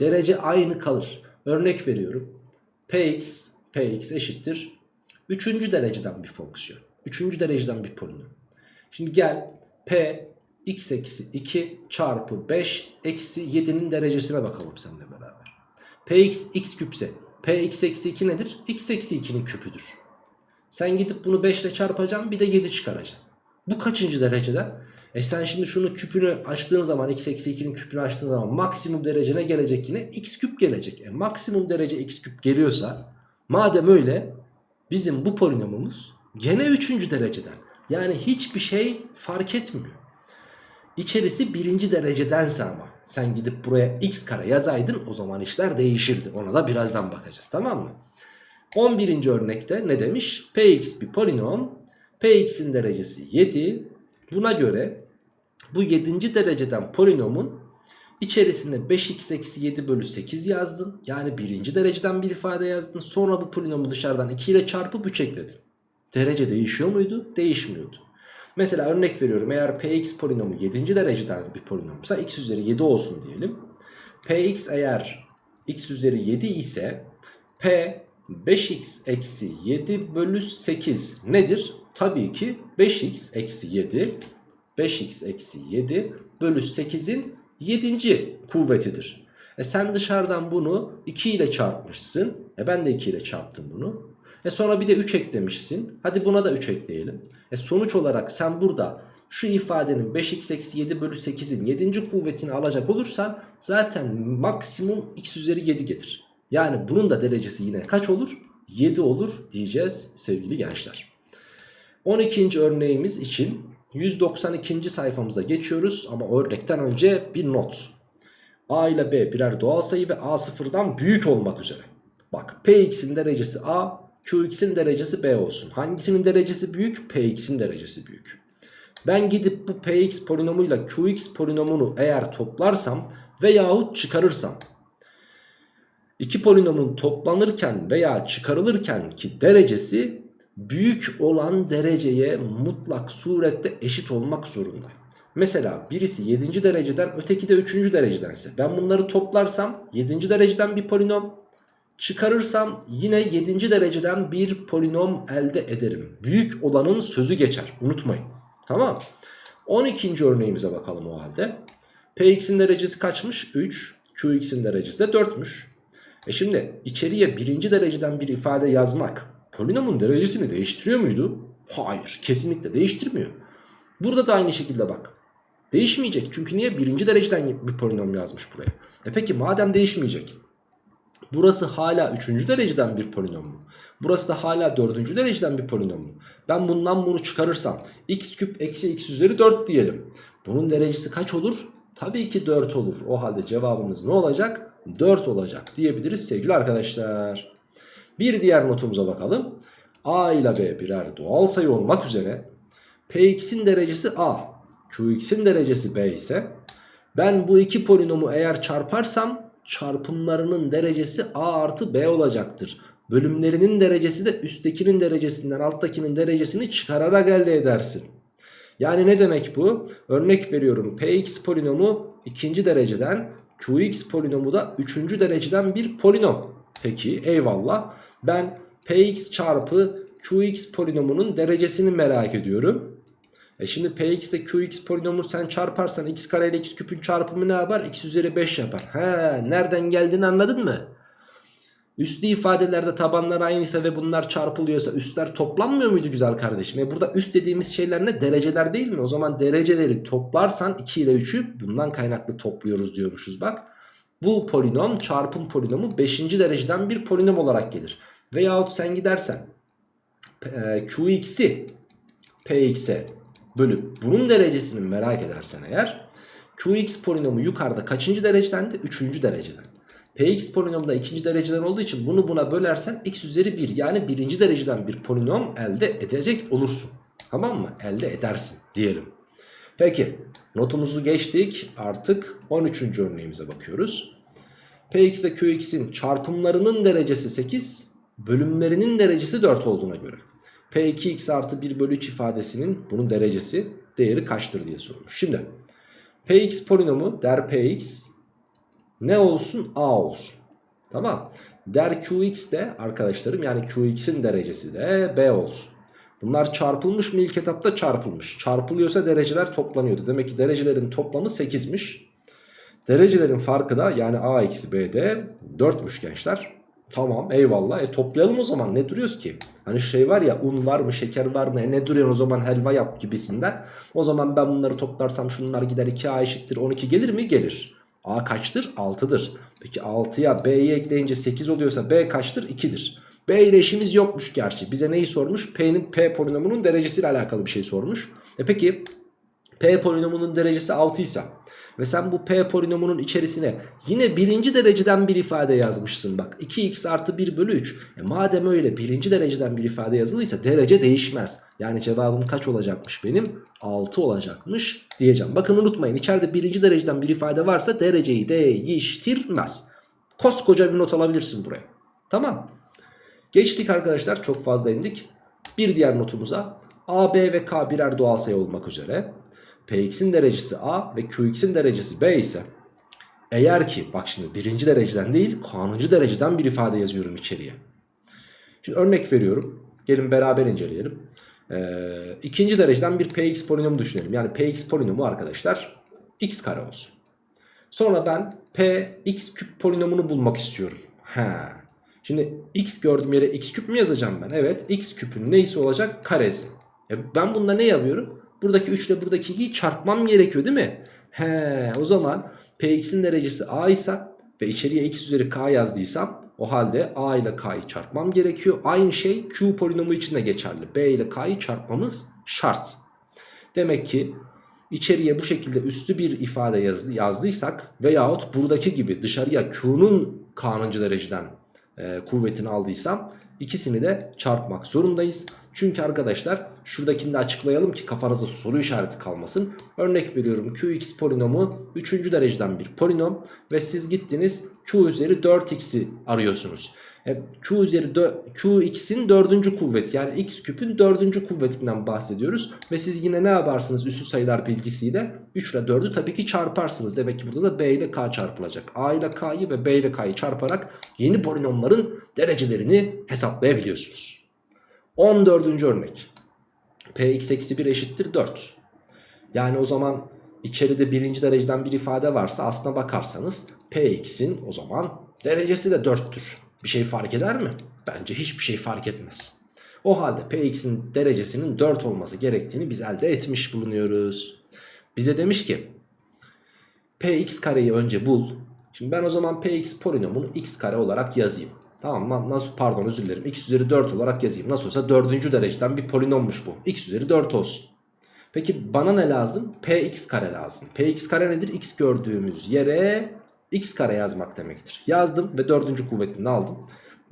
Derece aynı kalır. Örnek veriyorum. Px, Px eşittir. Üçüncü dereceden bir fonksiyon. Üçüncü dereceden bir polinom. Şimdi gel P x eksi 2 çarpı 5 eksi 7'nin derecesine bakalım seninle beraber. Px x küpse Px eksi 2 nedir? x eksi 2'nin küpüdür. Sen gidip bunu 5 ile çarpacaksın bir de 7 çıkaracaksın. Bu kaçıncı derecede? E sen şimdi şunu küpünü açtığın zaman x eksi 2'nin küpünü açtığın zaman maksimum derecene gelecek yine x küp gelecek. E maksimum derece x küp geliyorsa madem öyle bizim bu polinomumuz gene 3. dereceden. Yani hiçbir şey fark etmiyor. İçerisi birinci derecedense ama sen gidip buraya x kare yazaydın o zaman işler değişirdi. Ona da birazdan bakacağız tamam mı? 11. örnekte ne demiş? Px bir polinom. Px'in derecesi 7. Buna göre bu 7. dereceden polinomun içerisine 5x eksi 7 bölü 8 yazdın. Yani birinci dereceden bir ifade yazdın. Sonra bu polinomu dışarıdan 2 ile çarpıp 3 ekledin. Derece değişiyor muydu? Değişmiyordu. Mesela örnek veriyorum eğer px polinomu 7. dereceden bir polinomsa x üzeri 7 olsun diyelim. px eğer x üzeri 7 ise p 5x eksi 7 bölü 8 nedir? Tabii ki 5x eksi 7 5x eksi 7 bölü 8'in 7. kuvvetidir. E sen dışarıdan bunu 2 ile çarpmışsın. E ben de 2 ile çarptım bunu. E sonra bir de 3 eklemişsin. Hadi buna da 3 ekleyelim. E sonuç olarak sen burada şu ifadenin 5x eksi 7 bölü 8'in 7. kuvvetini alacak olursan zaten maksimum x üzeri 7 getir. Yani bunun da derecesi yine kaç olur? 7 olur diyeceğiz sevgili gençler. 12. örneğimiz için 192. sayfamıza geçiyoruz ama örnekten önce bir not. A ile B birer doğal sayı ve A sıfırdan büyük olmak üzere. Bak Px'in derecesi A, Qx'in derecesi B olsun. Hangisinin derecesi büyük? Px'in derecesi büyük. Ben gidip bu Px polinomuyla Qx polinomunu eğer toplarsam veyahut çıkarırsam iki polinomun toplanırken veya çıkarılırken ki derecesi büyük olan dereceye mutlak surette eşit olmak zorunda. Mesela birisi 7. dereceden öteki de 3. derecedense ben bunları toplarsam 7. dereceden bir polinom çıkarırsam yine 7. dereceden bir polinom elde ederim. Büyük olanın sözü geçer unutmayın. Tamam 12. örneğimize bakalım o halde. Px'in derecesi kaçmış? 3. Qx'in derecesi de 4'müş. E şimdi içeriye birinci dereceden bir ifade yazmak polinomun derecesini değiştiriyor muydu? Hayır kesinlikle değiştirmiyor. Burada da aynı şekilde bak. Değişmeyecek çünkü niye? Birinci dereceden bir polinom yazmış buraya. E peki madem değişmeyecek. Burası hala üçüncü dereceden bir polinom mu? Burası da hala dördüncü dereceden bir polinom mu? Ben bundan bunu çıkarırsam x küp eksi x üzeri 4 diyelim. Bunun derecesi kaç olur? Tabii ki 4 olur. O halde cevabımız ne olacak? 4 olacak diyebiliriz sevgili arkadaşlar. Bir diğer notumuza bakalım. A ile B birer doğal sayı olmak üzere Px'in derecesi A, Qx'in derecesi B ise ben bu iki polinomu eğer çarparsam çarpımlarının derecesi A artı B olacaktır. Bölümlerinin derecesi de üsttekinin derecesinden alttakinin derecesini çıkararak elde edersin. Yani ne demek bu? Örnek veriyorum Px polinomu ikinci dereceden Qx polinomu da üçüncü dereceden bir polinom. Peki eyvallah. Ben Px çarpı Qx polinomunun derecesini merak ediyorum. E şimdi px ile qx polinomunu sen çarparsan x kare ile x küpün çarpımı ne yapar? x üzeri 5 yapar. He, nereden geldiğini anladın mı? Üslü ifadelerde tabanlar aynıysa ve bunlar çarpılıyorsa üstler toplanmıyor muydu güzel kardeşim? E burada üst dediğimiz şeyler ne? Dereceler değil mi? O zaman dereceleri toplarsan 2 ile 3'ü bundan kaynaklı topluyoruz diyormuşuz bak. Bu polinom çarpım polinomu 5. dereceden bir polinom olarak gelir. Veyahut sen gidersen e, qx'i px'e bölüp bunun derecesini merak edersen eğer qx polinomu yukarıda kaçıncı derecedendi? 3. dereceden. px polinomu da 2. dereceden olduğu için bunu buna bölersen x üzeri 1 yani 1. dereceden bir polinom elde edecek olursun. Tamam mı? Elde edersin diyelim. Peki notumuzu geçtik artık 13. örneğimize bakıyoruz. Px ile Qx'in çarpımlarının derecesi 8 bölümlerinin derecesi 4 olduğuna göre. P2x artı 1 bölü 3 ifadesinin bunun derecesi değeri kaçtır diye sorulmuş. Şimdi Px polinomu der Px ne olsun A olsun. Tamam. Der Qx de arkadaşlarım yani Qx'in derecesi de B olsun. Bunlar çarpılmış mı ilk etapta çarpılmış. Çarpılıyorsa dereceler toplanıyordu. Demek ki derecelerin toplamı 8'miş. Derecelerin farkı da yani A eksi B'de 4'müş gençler. Tamam eyvallah. E toplayalım o zaman ne duruyoruz ki? Hani şey var ya un var mı şeker var mı e ne duruyorsun o zaman helva yap gibisinden. O zaman ben bunları toplarsam şunlar gider 2A eşittir 12 gelir mi? Gelir. A kaçtır? 6'dır. Peki 6'ya B'yi ekleyince 8 oluyorsa B kaçtır? 2'dir. B ile işimiz yokmuş gerçi. Bize neyi sormuş? P'nin P polinomunun derecesiyle alakalı bir şey sormuş. E peki P polinomunun derecesi 6 ise ve sen bu P polinomunun içerisine yine birinci dereceden bir ifade yazmışsın. Bak 2x artı 1 bölü 3 e madem öyle birinci dereceden bir ifade yazılıysa derece değişmez. Yani cevabım kaç olacakmış benim? 6 olacakmış diyeceğim. Bakın unutmayın içeride birinci dereceden bir ifade varsa dereceyi değiştirmez. Koskoca bir not alabilirsin buraya. Tamam. Geçtik arkadaşlar çok fazla indik. Bir diğer notumuza. A, B ve K birer doğal sayı olmak üzere Px'in derecesi A ve Qx'in derecesi B ise eğer ki bak şimdi birinci dereceden değil kanuncu dereceden bir ifade yazıyorum içeriye. Şimdi örnek veriyorum. Gelin beraber inceleyelim. Ee, ikinci dereceden bir Px polinomu düşünelim. Yani Px polinomu arkadaşlar x kare olsun. Sonra ben Px küp polinomunu bulmak istiyorum. Ha. Şimdi x gördüğüm yere x küp mü yazacağım ben? Evet x küpün neyse olacak karesi. E ben bunda ne yapıyorum? Buradaki 3 ile buradaki 2'yi çarpmam gerekiyor değil mi? He, o zaman Px'in derecesi A ise ve içeriye x üzeri k yazdıysam o halde A ile K'yı çarpmam gerekiyor. Aynı şey Q polinomu için de geçerli. B ile K'yı çarpmamız şart. Demek ki içeriye bu şekilde üstü bir ifade yazdı, yazdıysak veyahut buradaki gibi dışarıya Q'nun K'nıncı dereceden e, kuvvetini aldıysam ikisini de çarpmak zorundayız. Çünkü arkadaşlar şuradakini de açıklayalım ki kafanızda soru işareti kalmasın. Örnek veriyorum qx polinomu 3. dereceden bir polinom ve siz gittiniz q üzeri 4x'i arıyorsunuz. E, q üzeri qx'in dördüncü kuvveti yani x küpün dördüncü kuvvetinden bahsediyoruz. Ve siz yine ne yaparsınız üstü sayılar bilgisiyle 3 ile 4'ü tabii ki çarparsınız. Demek ki burada da b ile k çarpılacak. a ile k'yı ve b ile k'yı çarparak yeni polinomların derecelerini hesaplayabiliyorsunuz. 14. örnek. Px eksi 1 eşittir 4. Yani o zaman içeride birinci dereceden bir ifade varsa aslına bakarsanız Px'in o zaman derecesi de 4'tür. Bir şey fark eder mi? Bence hiçbir şey fark etmez. O halde Px'in derecesinin 4 olması gerektiğini biz elde etmiş bulunuyoruz. Bize demiş ki Px kareyi önce bul. Şimdi ben o zaman Px polinomunu x kare olarak yazayım. Tamam mı? Nasıl pardon özür dilerim. X üzeri 4 olarak yazayım. Nasıl olsa 4. dereceden bir polinommuş bu. X üzeri 4 olsun. Peki bana ne lazım? Px kare lazım. Px kare nedir? X gördüğümüz yere x kare yazmak demektir. Yazdım ve 4. kuvvetini aldım.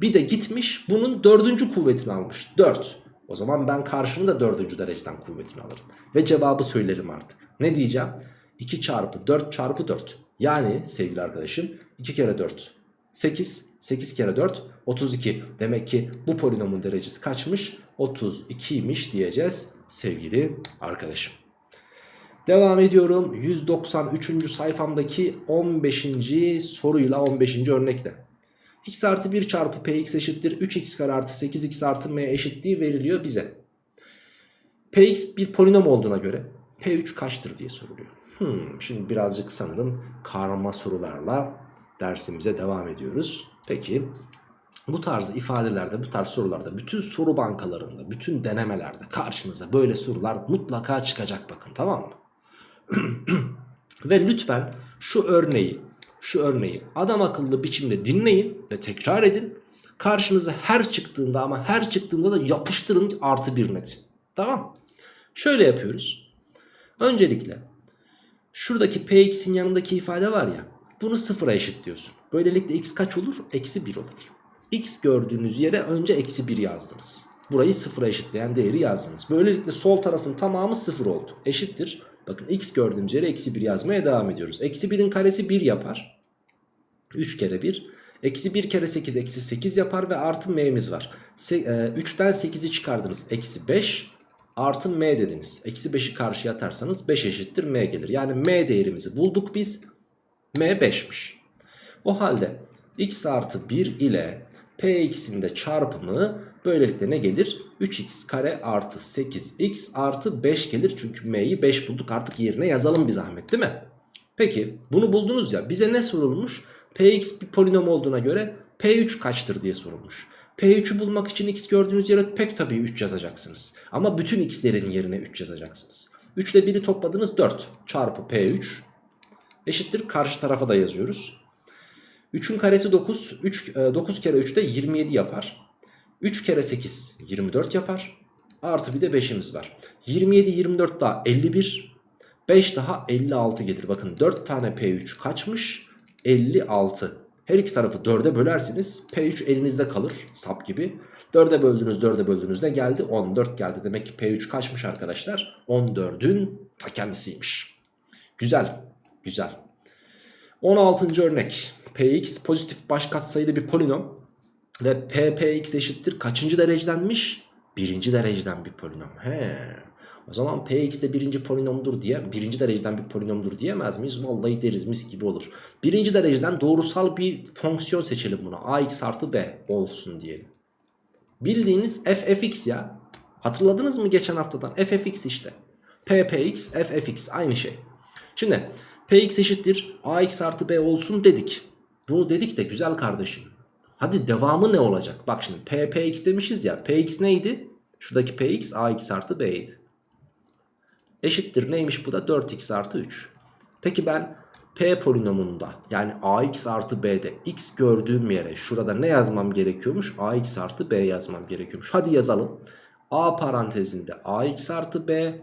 Bir de gitmiş bunun 4. kuvvetini almış. 4. O zaman ben karşının da 4. dereceden kuvvetini alırım. Ve cevabı söylerim artık. Ne diyeceğim? 2 çarpı 4 çarpı 4. Yani sevgili arkadaşım 2 kere 4 8 8 kere 4 32 demek ki bu polinomun derecesi kaçmış 32'ymiş diyeceğiz sevgili arkadaşım. Devam ediyorum 193. sayfamdaki 15. soruyla 15. örnekte. x artı 1 çarpı px eşittir 3x kare artı 8x artı m eşitliği veriliyor bize. Px bir polinom olduğuna göre P3 kaçtır diye soruluyor. Hmm, şimdi birazcık sanırım karma sorularla dersimize devam ediyoruz. Peki bu tarz ifadelerde, bu tarz sorularda, bütün soru bankalarında, bütün denemelerde karşınıza böyle sorular mutlaka çıkacak bakın tamam mı? Ve lütfen şu örneği, şu örneği adam akıllı biçimde dinleyin ve tekrar edin. Karşınıza her çıktığında ama her çıktığında da yapıştırın artı bir neti. Tamam Şöyle yapıyoruz. Öncelikle şuradaki px'in yanındaki ifade var ya bunu sıfıra eşitliyorsun. Böylelikle x kaç olur? Eksi 1 olur. x gördüğünüz yere önce eksi 1 yazdınız. Burayı sıfıra eşitleyen değeri yazdınız. Böylelikle sol tarafın tamamı sıfır oldu. Eşittir. Bakın x gördüğümüz yere eksi 1 yazmaya devam ediyoruz. Eksi 1'in karesi 1 yapar. 3 kere 1. Eksi 1 kere 8 eksi 8 yapar ve artı m'miz var. Se 3'ten 8'i çıkardınız. Eksi 5 artı m dediniz. Eksi 5'i karşıya atarsanız 5 eşittir m gelir. Yani m değerimizi bulduk biz. m 5'miş. O halde x artı 1 ile px'in de çarpımı böylelikle ne gelir? 3x kare artı 8x artı 5 gelir. Çünkü m'yi 5 bulduk artık yerine yazalım bir zahmet değil mi? Peki bunu buldunuz ya bize ne sorulmuş? px bir polinom olduğuna göre p3 kaçtır diye sorulmuş. P3'ü bulmak için x gördüğünüz yere pek tabii 3 yazacaksınız. Ama bütün x'lerin yerine 3 yazacaksınız. 3 ile 1'i topladınız 4 çarpı P3 eşittir karşı tarafa da yazıyoruz. 3'ün karesi 9. 3, 9 kere 3 de 27 yapar. 3 kere 8 24 yapar. Artı bir de 5'imiz var. 27 24 daha 51. 5 daha 56 gelir. Bakın 4 tane P3 kaçmış? 56. Her iki tarafı 4'e bölersiniz. P3 elinizde kalır sap gibi. 4'e böldünüz 4'e böldüğünüzde geldi 14 geldi. Demek ki P3 kaçmış arkadaşlar? 14'ün kendisiymiş. Güzel güzel. 16. örnek. Px pozitif baş katsayılı bir polinom. Ve ppx eşittir kaçıncı derecedenmiş? Birinci dereceden bir polinom. He. O zaman px de birinci polinomdur diye birinci dereceden bir polinomdur diyemez miyiz? Vallahi deriz mis gibi olur. Birinci dereceden doğrusal bir fonksiyon seçelim buna. ax artı b olsun diyelim. Bildiğiniz ffx ya. Hatırladınız mı geçen haftadan? ffx işte. ppx, ffx aynı şey. Şimdi px eşittir ax artı b olsun dedik. Bunu dedik de güzel kardeşim. Hadi devamı ne olacak? Bak şimdi ppx demişiz ya. px neydi? Şuradaki px ax artı b'ydi. Eşittir neymiş bu da 4x artı 3. Peki ben p polinomunda yani ax artı b'de x gördüğüm yere şurada ne yazmam gerekiyormuş? ax artı b yazmam gerekiyormuş. Hadi yazalım. a parantezinde ax artı b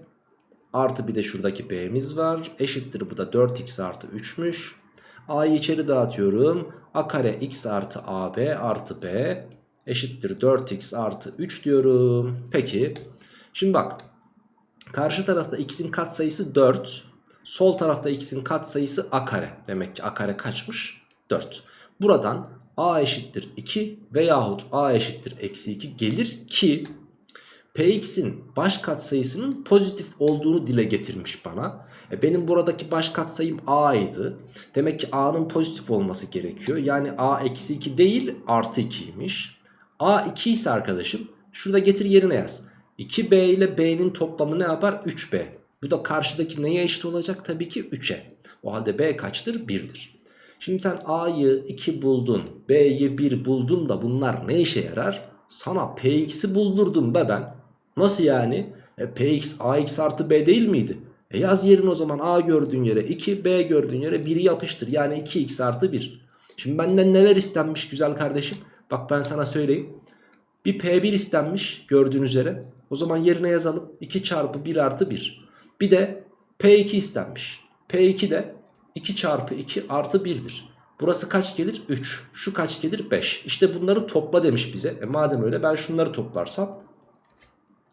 artı bir de şuradaki b'miz var. Eşittir bu da 4x artı 3'müş. A'yı içeri dağıtıyorum. a kare x artı ab artı b eşittir 4x artı 3 diyorum. Peki şimdi bak Karşı tarafta x'in katsayısı 4. Sol tarafta x'in katsayısı a kare. Demek ki a kare kaçmış? 4. Buradan a eşittir 2 veyahut a eşittir eksi 2 gelir ki px'in baş katsayısının pozitif olduğunu dile getirmiş bana. E benim buradaki baş katsayım a'ydı. Demek ki a'nın pozitif olması gerekiyor. Yani a eksi 2 değil artı 2'ymiş. a 2 ise arkadaşım şurada getir yerine yaz. 2b ile b'nin toplamı ne yapar? 3b. Bu da karşıdaki neye eşit olacak? Tabii ki 3'e. O halde b kaçtır? 1'dir. Şimdi sen a'yı 2 buldun, b'yi 1 buldun da bunlar ne işe yarar? Sana px'i buldurdum be ben. Nasıl yani? E, px ax artı b değil miydi? E yaz yerin o zaman a gördüğün yere 2, b gördüğün yere 1'i yapıştır. Yani 2x artı 1. Şimdi benden neler istenmiş güzel kardeşim? Bak ben sana söyleyeyim. Bir P1 istenmiş gördüğünüz üzere. O zaman yerine yazalım. 2 çarpı 1 artı 1. Bir de P2 istenmiş. P2 de 2 çarpı 2 artı 1'dir. Burası kaç gelir? 3. Şu kaç gelir? 5. İşte bunları topla demiş bize. E madem öyle ben şunları toplarsam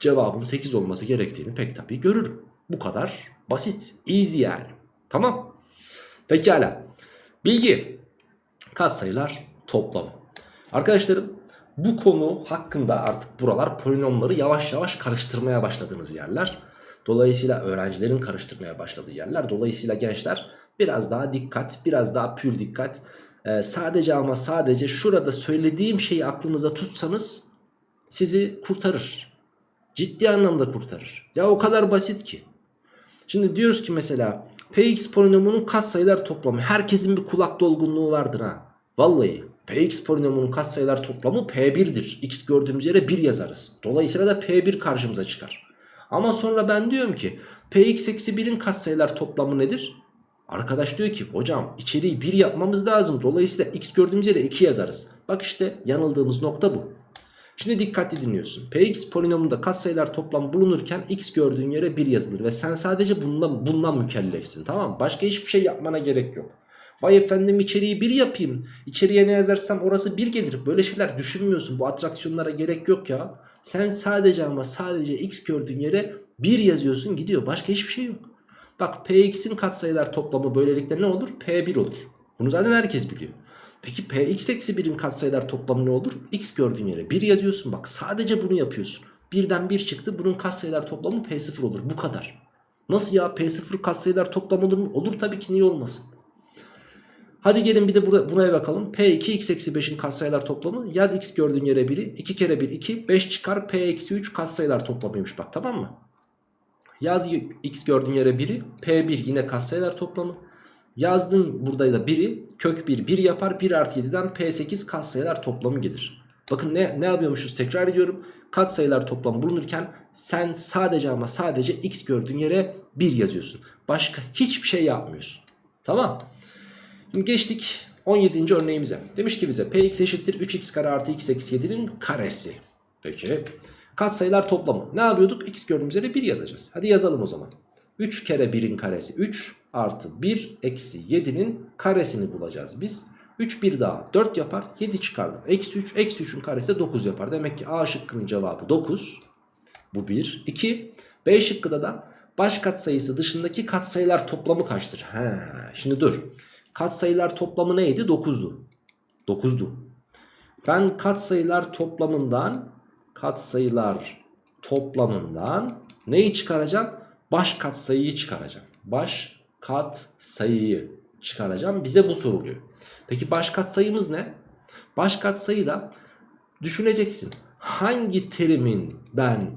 cevabın 8 olması gerektiğini pek tabii görürüm. Bu kadar basit. Easy yani. Tamam. Pekala. Bilgi. Katsayılar toplamı. Arkadaşlarım bu konu hakkında artık buralar polinomları yavaş yavaş karıştırmaya başladığınız yerler. Dolayısıyla öğrencilerin karıştırmaya başladığı yerler. Dolayısıyla gençler biraz daha dikkat, biraz daha pür dikkat. Ee, sadece ama sadece şurada söylediğim şeyi aklınıza tutsanız sizi kurtarır. Ciddi anlamda kurtarır. Ya o kadar basit ki. Şimdi diyoruz ki mesela Px polinomunun katsayılar toplamı. Herkesin bir kulak dolgunluğu vardır ha. Vallahi Px polinomunun katsayılar toplamı P1'dir. X gördüğümüz yere 1 yazarız. Dolayısıyla da P1 karşımıza çıkar. Ama sonra ben diyorum ki Px eksi 1'in katsayılar toplamı nedir? Arkadaş diyor ki hocam içeriği 1 yapmamız lazım. Dolayısıyla x gördüğümüz yere 2 yazarız. Bak işte yanıldığımız nokta bu. Şimdi dikkatli dinliyorsun. Px polinomunda katsayılar toplam bulunurken x gördüğün yere 1 yazılır. Ve sen sadece bundan, bundan mükellefsin tamam mı? Başka hiçbir şey yapmana gerek yok. Vay efendim içeriği 1 yapayım. İçeriye ne yazarsam orası 1 gelir. Böyle şeyler düşünmüyorsun. Bu atraksiyonlara gerek yok ya. Sen sadece ama sadece x gördüğün yere 1 yazıyorsun gidiyor. Başka hiçbir şey yok. Bak Px'in katsayılar toplamı böylelikle ne olur? P1 olur. Bunu zaten herkes biliyor. Peki Px eksi 1'in katsayılar toplamı ne olur? X gördüğün yere 1 yazıyorsun. Bak sadece bunu yapıyorsun. Birden 1 çıktı. Bunun katsayılar toplamı P0 olur. Bu kadar. Nasıl ya? P0 katsayılar toplamı olur mu? Olur tabii ki niye olmasın? Hadi gelin bir de buna, buna bakalım. P2 x eksi 5'in katsayılar toplamı. Yaz x gördüğün yere 1'i. 2 kere 1 2. 5 çıkar P eksi 3 katsayılar toplamıymış bak tamam mı? Yaz x gördüğün yere 1'i. P1 yine katsayılar toplamı. Yazdın burada da 1'i. Kök 1 1 yapar. 1 artı 7'den P8 katsayılar toplamı gelir. Bakın ne, ne yapıyormuşuz tekrar ediyorum. Katsayılar toplamı bulunurken sen sadece ama sadece x gördüğün yere 1 yazıyorsun. Başka hiçbir şey yapmıyorsun. Tamam. Şimdi geçtik 17. örneğimize. Demiş ki bize px eşittir 3x kare artı x eksi 7'nin karesi. Peki. Katsayılar toplamı. Ne yapıyorduk? X gördüğümüz yere 1 yazacağız. Hadi yazalım o zaman. 3 kere 1'in karesi 3 artı 1 eksi 7'nin karesini bulacağız biz. 3 bir daha 4 yapar 7 çıkardım. Eksi 3 eksi 3'ün karesi 9 yapar. Demek ki A şıkkının cevabı 9. Bu 1. 2. B şıkkıda da baş katsayısı dışındaki katsayılar toplamı kaçtır? He, şimdi dur. Katsayılar toplamı neydi? 9'du. 9'du. Ben katsayılar toplamından katsayılar toplamından neyi çıkaracağım? Baş katsayıyı çıkaracağım. Baş katsayıyı çıkaracağım. Bize bu soruluyor. Peki baş katsayımız ne? Baş katsayı da düşüneceksin. Hangi terimin ben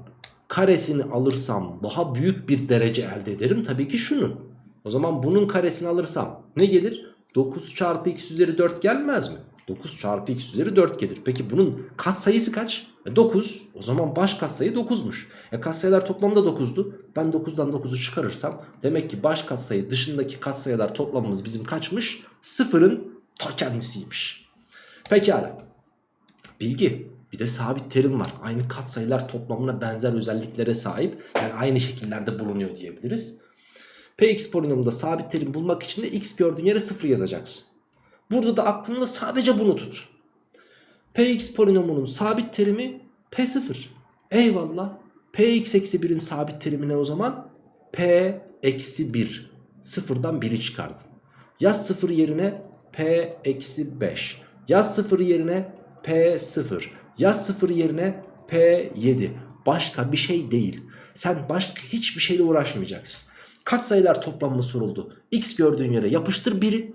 karesini alırsam daha büyük bir derece elde ederim? Tabii ki şunu. O zaman bunun karesini alırsam ne gelir? 9 çarpı x üzeri 4 gelmez mi? 9 çarpı x üzeri 4 gelir. Peki bunun katsayısı kaç? E 9. O zaman baş katsayı 9'muş. E katsayılar toplamda 9'du. Ben 9'dan 9'u çıkarırsam demek ki baş katsayı dışındaki katsayılar toplamımız bizim kaçmış? Sıfırın ta kendisiymiş. Pekala. Bilgi. Bir de sabit terim var. Aynı katsayılar toplamına benzer özelliklere sahip. Yani aynı şekillerde bulunuyor diyebiliriz. Px polinomunda sabit terim bulmak için de x gördüğün yere 0 yazacaksın. Burada da aklında sadece bunu tut. Px polinomunun sabit terimi P0. Eyvallah. Px eksi 1'in sabit terimi ne o zaman? P eksi 1. Sıfırdan 1'i çıkardın. Yaz 0 yerine P eksi 5. Yaz 0 yerine P0. Yaz 0 yerine P7. Başka bir şey değil. Sen başka hiçbir şeyle uğraşmayacaksın. Katsayılar toplamı soruldu. X gördüğün yere yapıştır 1'i.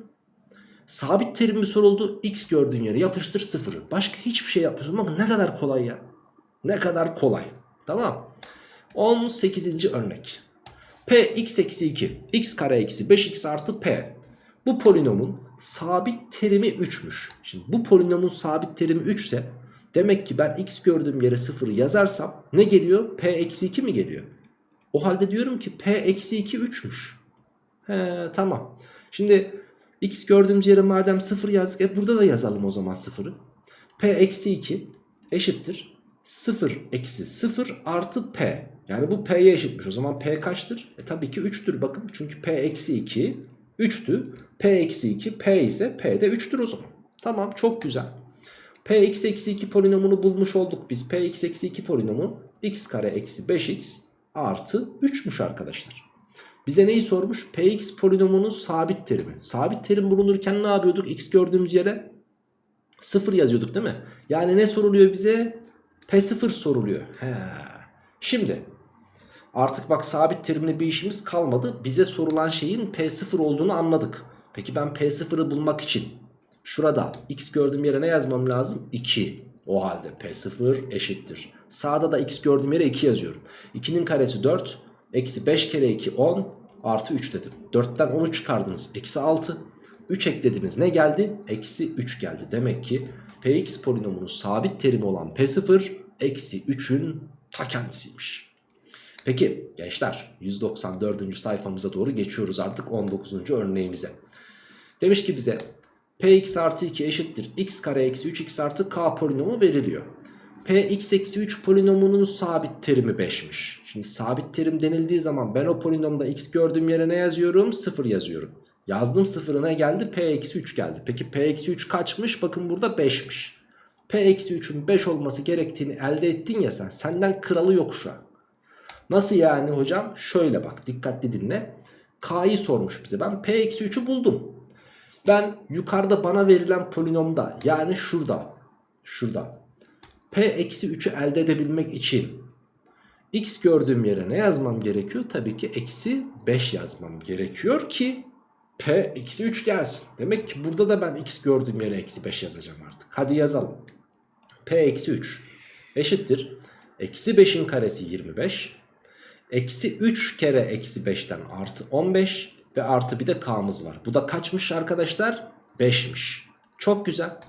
Sabit terim mi soruldu? X gördüğün yere yapıştır 0'ı. Başka hiçbir şey yapmıyorsun. Bakın ne kadar kolay ya. Ne kadar kolay. Tamam. 18. örnek. P x eksi 2. x kare eksi 5x artı p. Bu polinomun sabit terimi 3'müş. Şimdi bu polinomun sabit terimi 3 ise demek ki ben x gördüğüm yere 0 yazarsam ne geliyor? P eksi 2 mi geliyor? O halde diyorum ki P eksi 2 3'müş. He tamam. Şimdi x gördüğümüz yere madem 0 yazdık. E burada da yazalım o zaman 0'ı. P eksi 2 eşittir. 0 eksi 0 artı P. Yani bu P'ye eşitmiş. O zaman P kaçtır? E tabii ki 3'tür bakın. Çünkü P eksi 2 3'tü. P eksi 2 P ise P de 3'tür o zaman. Tamam çok güzel. P x eksi 2 polinomunu bulmuş olduk biz. P x eksi 2 polinomu x kare eksi 5x artı 3'müş arkadaşlar. Bize neyi sormuş? Px polinomunun sabit terimi. Sabit terim bulunurken ne yapıyorduk? X gördüğümüz yere 0 yazıyorduk değil mi? Yani ne soruluyor bize? P0 soruluyor. He. Şimdi artık bak sabit terimle bir işimiz kalmadı. Bize sorulan şeyin P0 olduğunu anladık. Peki ben P0'ı bulmak için şurada X gördüğüm yere ne yazmam lazım? 2. O halde P0 eşittir. Sağda da x gördüğüm yere 2 yazıyorum. 2'nin karesi 4. Eksi 5 kere 2 10 artı 3 dedim. 4'ten 10'u çıkardınız. Eksi 6. 3 eklediniz ne geldi? Eksi 3 geldi. Demek ki Px polinomunun sabit terimi olan P0 eksi 3'ün ta kendisiymiş. Peki gençler 194. sayfamıza doğru geçiyoruz artık 19. örneğimize. Demiş ki bize Px artı 2 eşittir x kare eksi 3x artı k polinomu veriliyor. Px eksi 3 polinomunun sabit terimi 5'miş. Şimdi sabit terim denildiği zaman ben o polinomda x gördüğüm yere ne yazıyorum? 0 yazıyorum. Yazdım sıfırına geldi p eksi 3 geldi. Peki p eksi 3 kaçmış? Bakın burada 5'miş. p eksi 3'ün 5 olması gerektiğini elde ettin ya sen. Senden kralı yok şu an. Nasıl yani hocam? Şöyle bak dikkatli dinle. K'yı sormuş bize. Ben p eksi 3'ü buldum. Ben yukarıda bana verilen polinomda yani şurada. Şurada. P eksi 3'ü elde edebilmek için x gördüğüm yere ne yazmam gerekiyor? Tabii ki eksi 5 yazmam gerekiyor ki p eksi 3 gelsin. Demek ki burada da ben x gördüğüm yere eksi 5 yazacağım artık. Hadi yazalım. p eksi 3 eşittir. Eksi 5'in karesi 25. Eksi 3 kere eksi 5'ten artı 15 ve artı bir de k'mız var. Bu da kaçmış arkadaşlar? 5'miş. Çok güzel.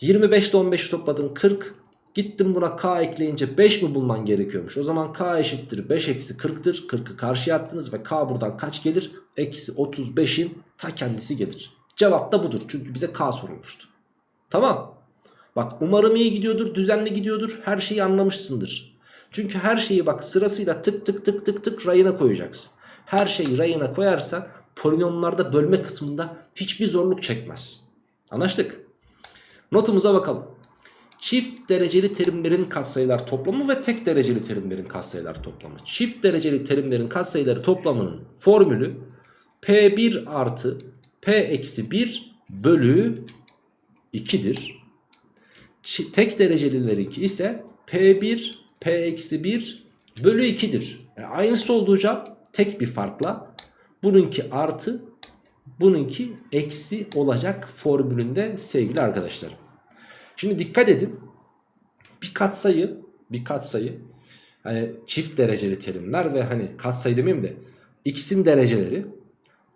25 ile 15'i topladın 40. Gittim buna k ekleyince 5 mi bulman gerekiyormuş? O zaman k eşittir 5 eksi 40'tır. 40'ı karşıya attınız ve k buradan kaç gelir? Eksi 35'in ta kendisi gelir. Cevap da budur. Çünkü bize k sorulmuştu. Tamam. Bak umarım iyi gidiyordur, düzenli gidiyordur. Her şeyi anlamışsındır. Çünkü her şeyi bak sırasıyla tık tık tık tık tık rayına koyacaksın. Her şeyi rayına koyarsa polinomlarda bölme kısmında hiçbir zorluk çekmez. Anlaştık. Notumuza bakalım. Çift dereceli terimlerin katsayılar toplamı ve tek dereceli terimlerin katsayılar toplamı. Çift dereceli terimlerin katsayıları toplamının formülü P1 artı P eksi 1 bölü 2'dir. Tek derecelilerinki ise P1 P eksi 1 bölü 2'dir. Yani aynısı olduğu tek bir farkla bununki artı bununki eksi olacak formülünde sevgili arkadaşlarım. Şimdi dikkat edin. Bir katsayı, bir katsayı hani çift dereceli terimler ve hani katsayı demeyeyim de x'in dereceleri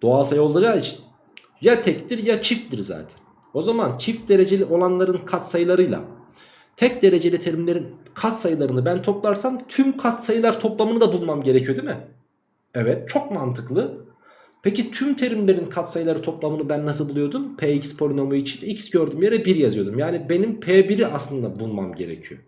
doğal sayı olacağı için ya tektir ya çifttir zaten. O zaman çift dereceli olanların katsayılarıyla tek dereceli terimlerin katsayılarını ben toplarsam tüm katsayılar toplamını da bulmam gerekiyor değil mi? Evet çok mantıklı. Peki tüm terimlerin katsayıları toplamını ben nasıl buluyordum? Px polinomu için x gördüğüm yere 1 yazıyordum. Yani benim P1'i aslında bulmam gerekiyor.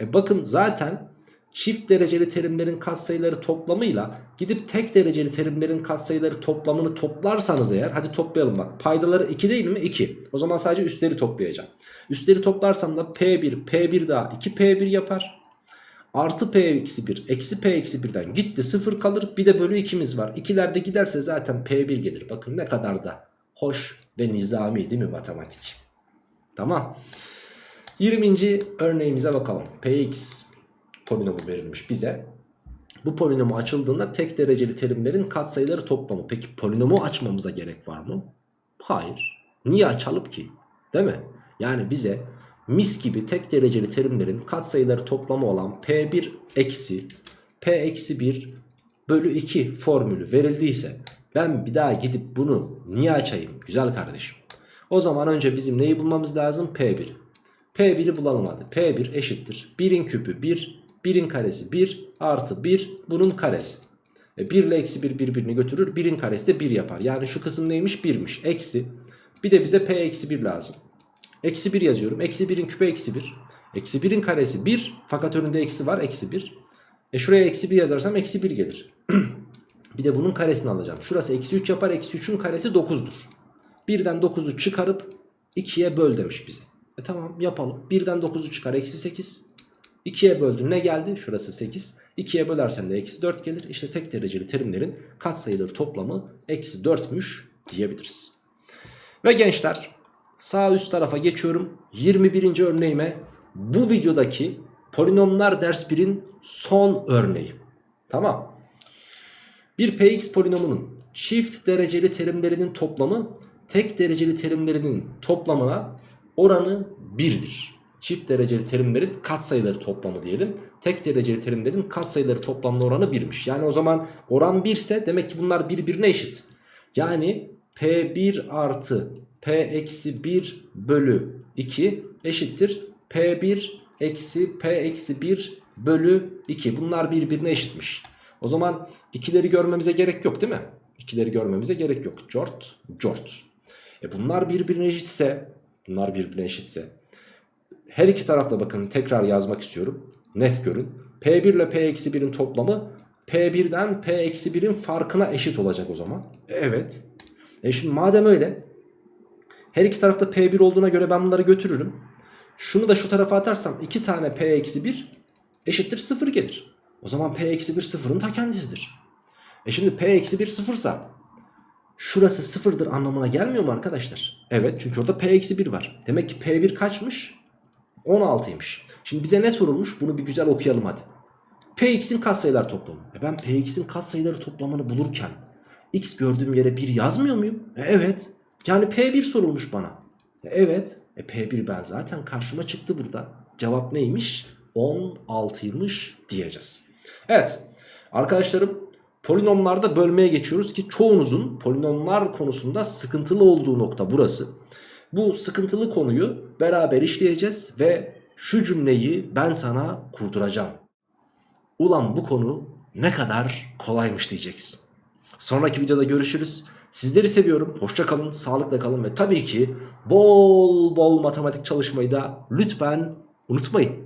E bakın zaten çift dereceli terimlerin katsayıları toplamıyla gidip tek dereceli terimlerin katsayıları toplamını toplarsanız eğer hadi toplayalım bak paydaları 2 değil mi 2 o zaman sadece üstleri toplayacağım üstleri toplarsam da P1 P1 daha 2P1 yapar Artı p eksi 1 eksi p eksi 1'den gitti 0 kalır. Bir de bölü 2'miz var. İkilerde giderse zaten p1 gelir. Bakın ne kadar da hoş ve nizami değil mi matematik? Tamam. 20. örneğimize bakalım. px polinomu verilmiş bize. Bu polinomu açıldığında tek dereceli terimlerin katsayıları toplamı. Peki polinomu açmamıza gerek var mı? Hayır. Niye açalım ki? Değil mi? Yani bize mis gibi tek dereceli terimlerin katsayıları toplamı olan P1 eksi P eksi 1 bölü 2 formülü verildiyse ben bir daha gidip bunu niye açayım güzel kardeşim. O zaman önce bizim neyi bulmamız lazım? P1. P1'i bulalım hadi. P1 eşittir. 1'in küpü 1, 1'in karesi 1 artı 1 bunun karesi. E 1 ile eksi 1 birbirini götürür. 1'in karesi de 1 yapar. Yani şu kısım neymiş? 1'miş. Eksi. Bir de bize P eksi 1 lazım. Eksi 1 yazıyorum. Eksi 1'in küpü eksi 1. Eksi 1'in karesi 1. Fakat önünde eksi var. Eksi 1. E şuraya eksi 1 yazarsam eksi 1 gelir. bir de bunun karesini alacağım. Şurası eksi 3 yapar. Eksi 3'ün karesi 9'dur. 1'den 9'u çıkarıp 2'ye böl demiş bize. E tamam yapalım. 1'den 9'u çıkar. Eksi 8. 2'ye böldün ne geldi? Şurası 8. 2'ye bölersen de eksi 4 gelir. İşte tek dereceli terimlerin katsayıları toplamı eksi 4'müş diyebiliriz. Ve gençler Sağ üst tarafa geçiyorum. 21. örneğime bu videodaki polinomlar ders 1'in son örneği. Tamam. Bir px polinomunun çift dereceli terimlerinin toplamı tek dereceli terimlerinin toplamına oranı 1'dir. çift dereceli terimlerin katsayıları toplamı diyelim. Tek dereceli terimlerin katsayıları toplamlı oranı 1'miş. Yani o zaman oran 1 ise demek ki bunlar birbirine eşit. Yani P1 artı P eksi 1 bölü 2 eşittir. P1 eksi P eksi 1 bölü 2. Bunlar birbirine eşitmiş. O zaman ikileri görmemize gerek yok değil mi? İkileri görmemize gerek yok. Cort, cort. E bunlar birbirine eşitse, bunlar birbirine eşitse her iki tarafta bakın tekrar yazmak istiyorum. Net görün. P1 ile P-1'in toplamı P1'den P-1'in farkına eşit olacak o zaman. Evet. E şimdi madem öyle her iki tarafta P1 olduğuna göre ben bunları götürürüm. Şunu da şu tarafa atarsam 2 tane P-1 eşittir 0 gelir. O zaman P-1 sıfırın ta kendisidir. E şimdi P-1 sıfırsa şurası sıfırdır anlamına gelmiyor mu arkadaşlar? Evet çünkü orada P-1 var. Demek ki P1 kaçmış? 16'ymış. Şimdi bize ne sorulmuş? Bunu bir güzel okuyalım hadi. Px'in katsayılar toplamı. E ben Px'in katsayıları toplamını bulurken x gördüğüm yere 1 yazmıyor muyum? E evet. Yani P1 sorulmuş bana. E evet. E P1 ben zaten karşıma çıktı burada. Cevap neymiş? 16'ymış diyeceğiz. Evet. Arkadaşlarım polinomlarda bölmeye geçiyoruz ki çoğunuzun polinomlar konusunda sıkıntılı olduğu nokta burası. Bu sıkıntılı konuyu beraber işleyeceğiz ve şu cümleyi ben sana kurduracağım. Ulan bu konu ne kadar kolaymış diyeceksin. Sonraki videoda görüşürüz. Sizleri seviyorum. Hoşça kalın, sağlıkla kalın ve tabii ki bol bol matematik çalışmayı da lütfen unutmayın.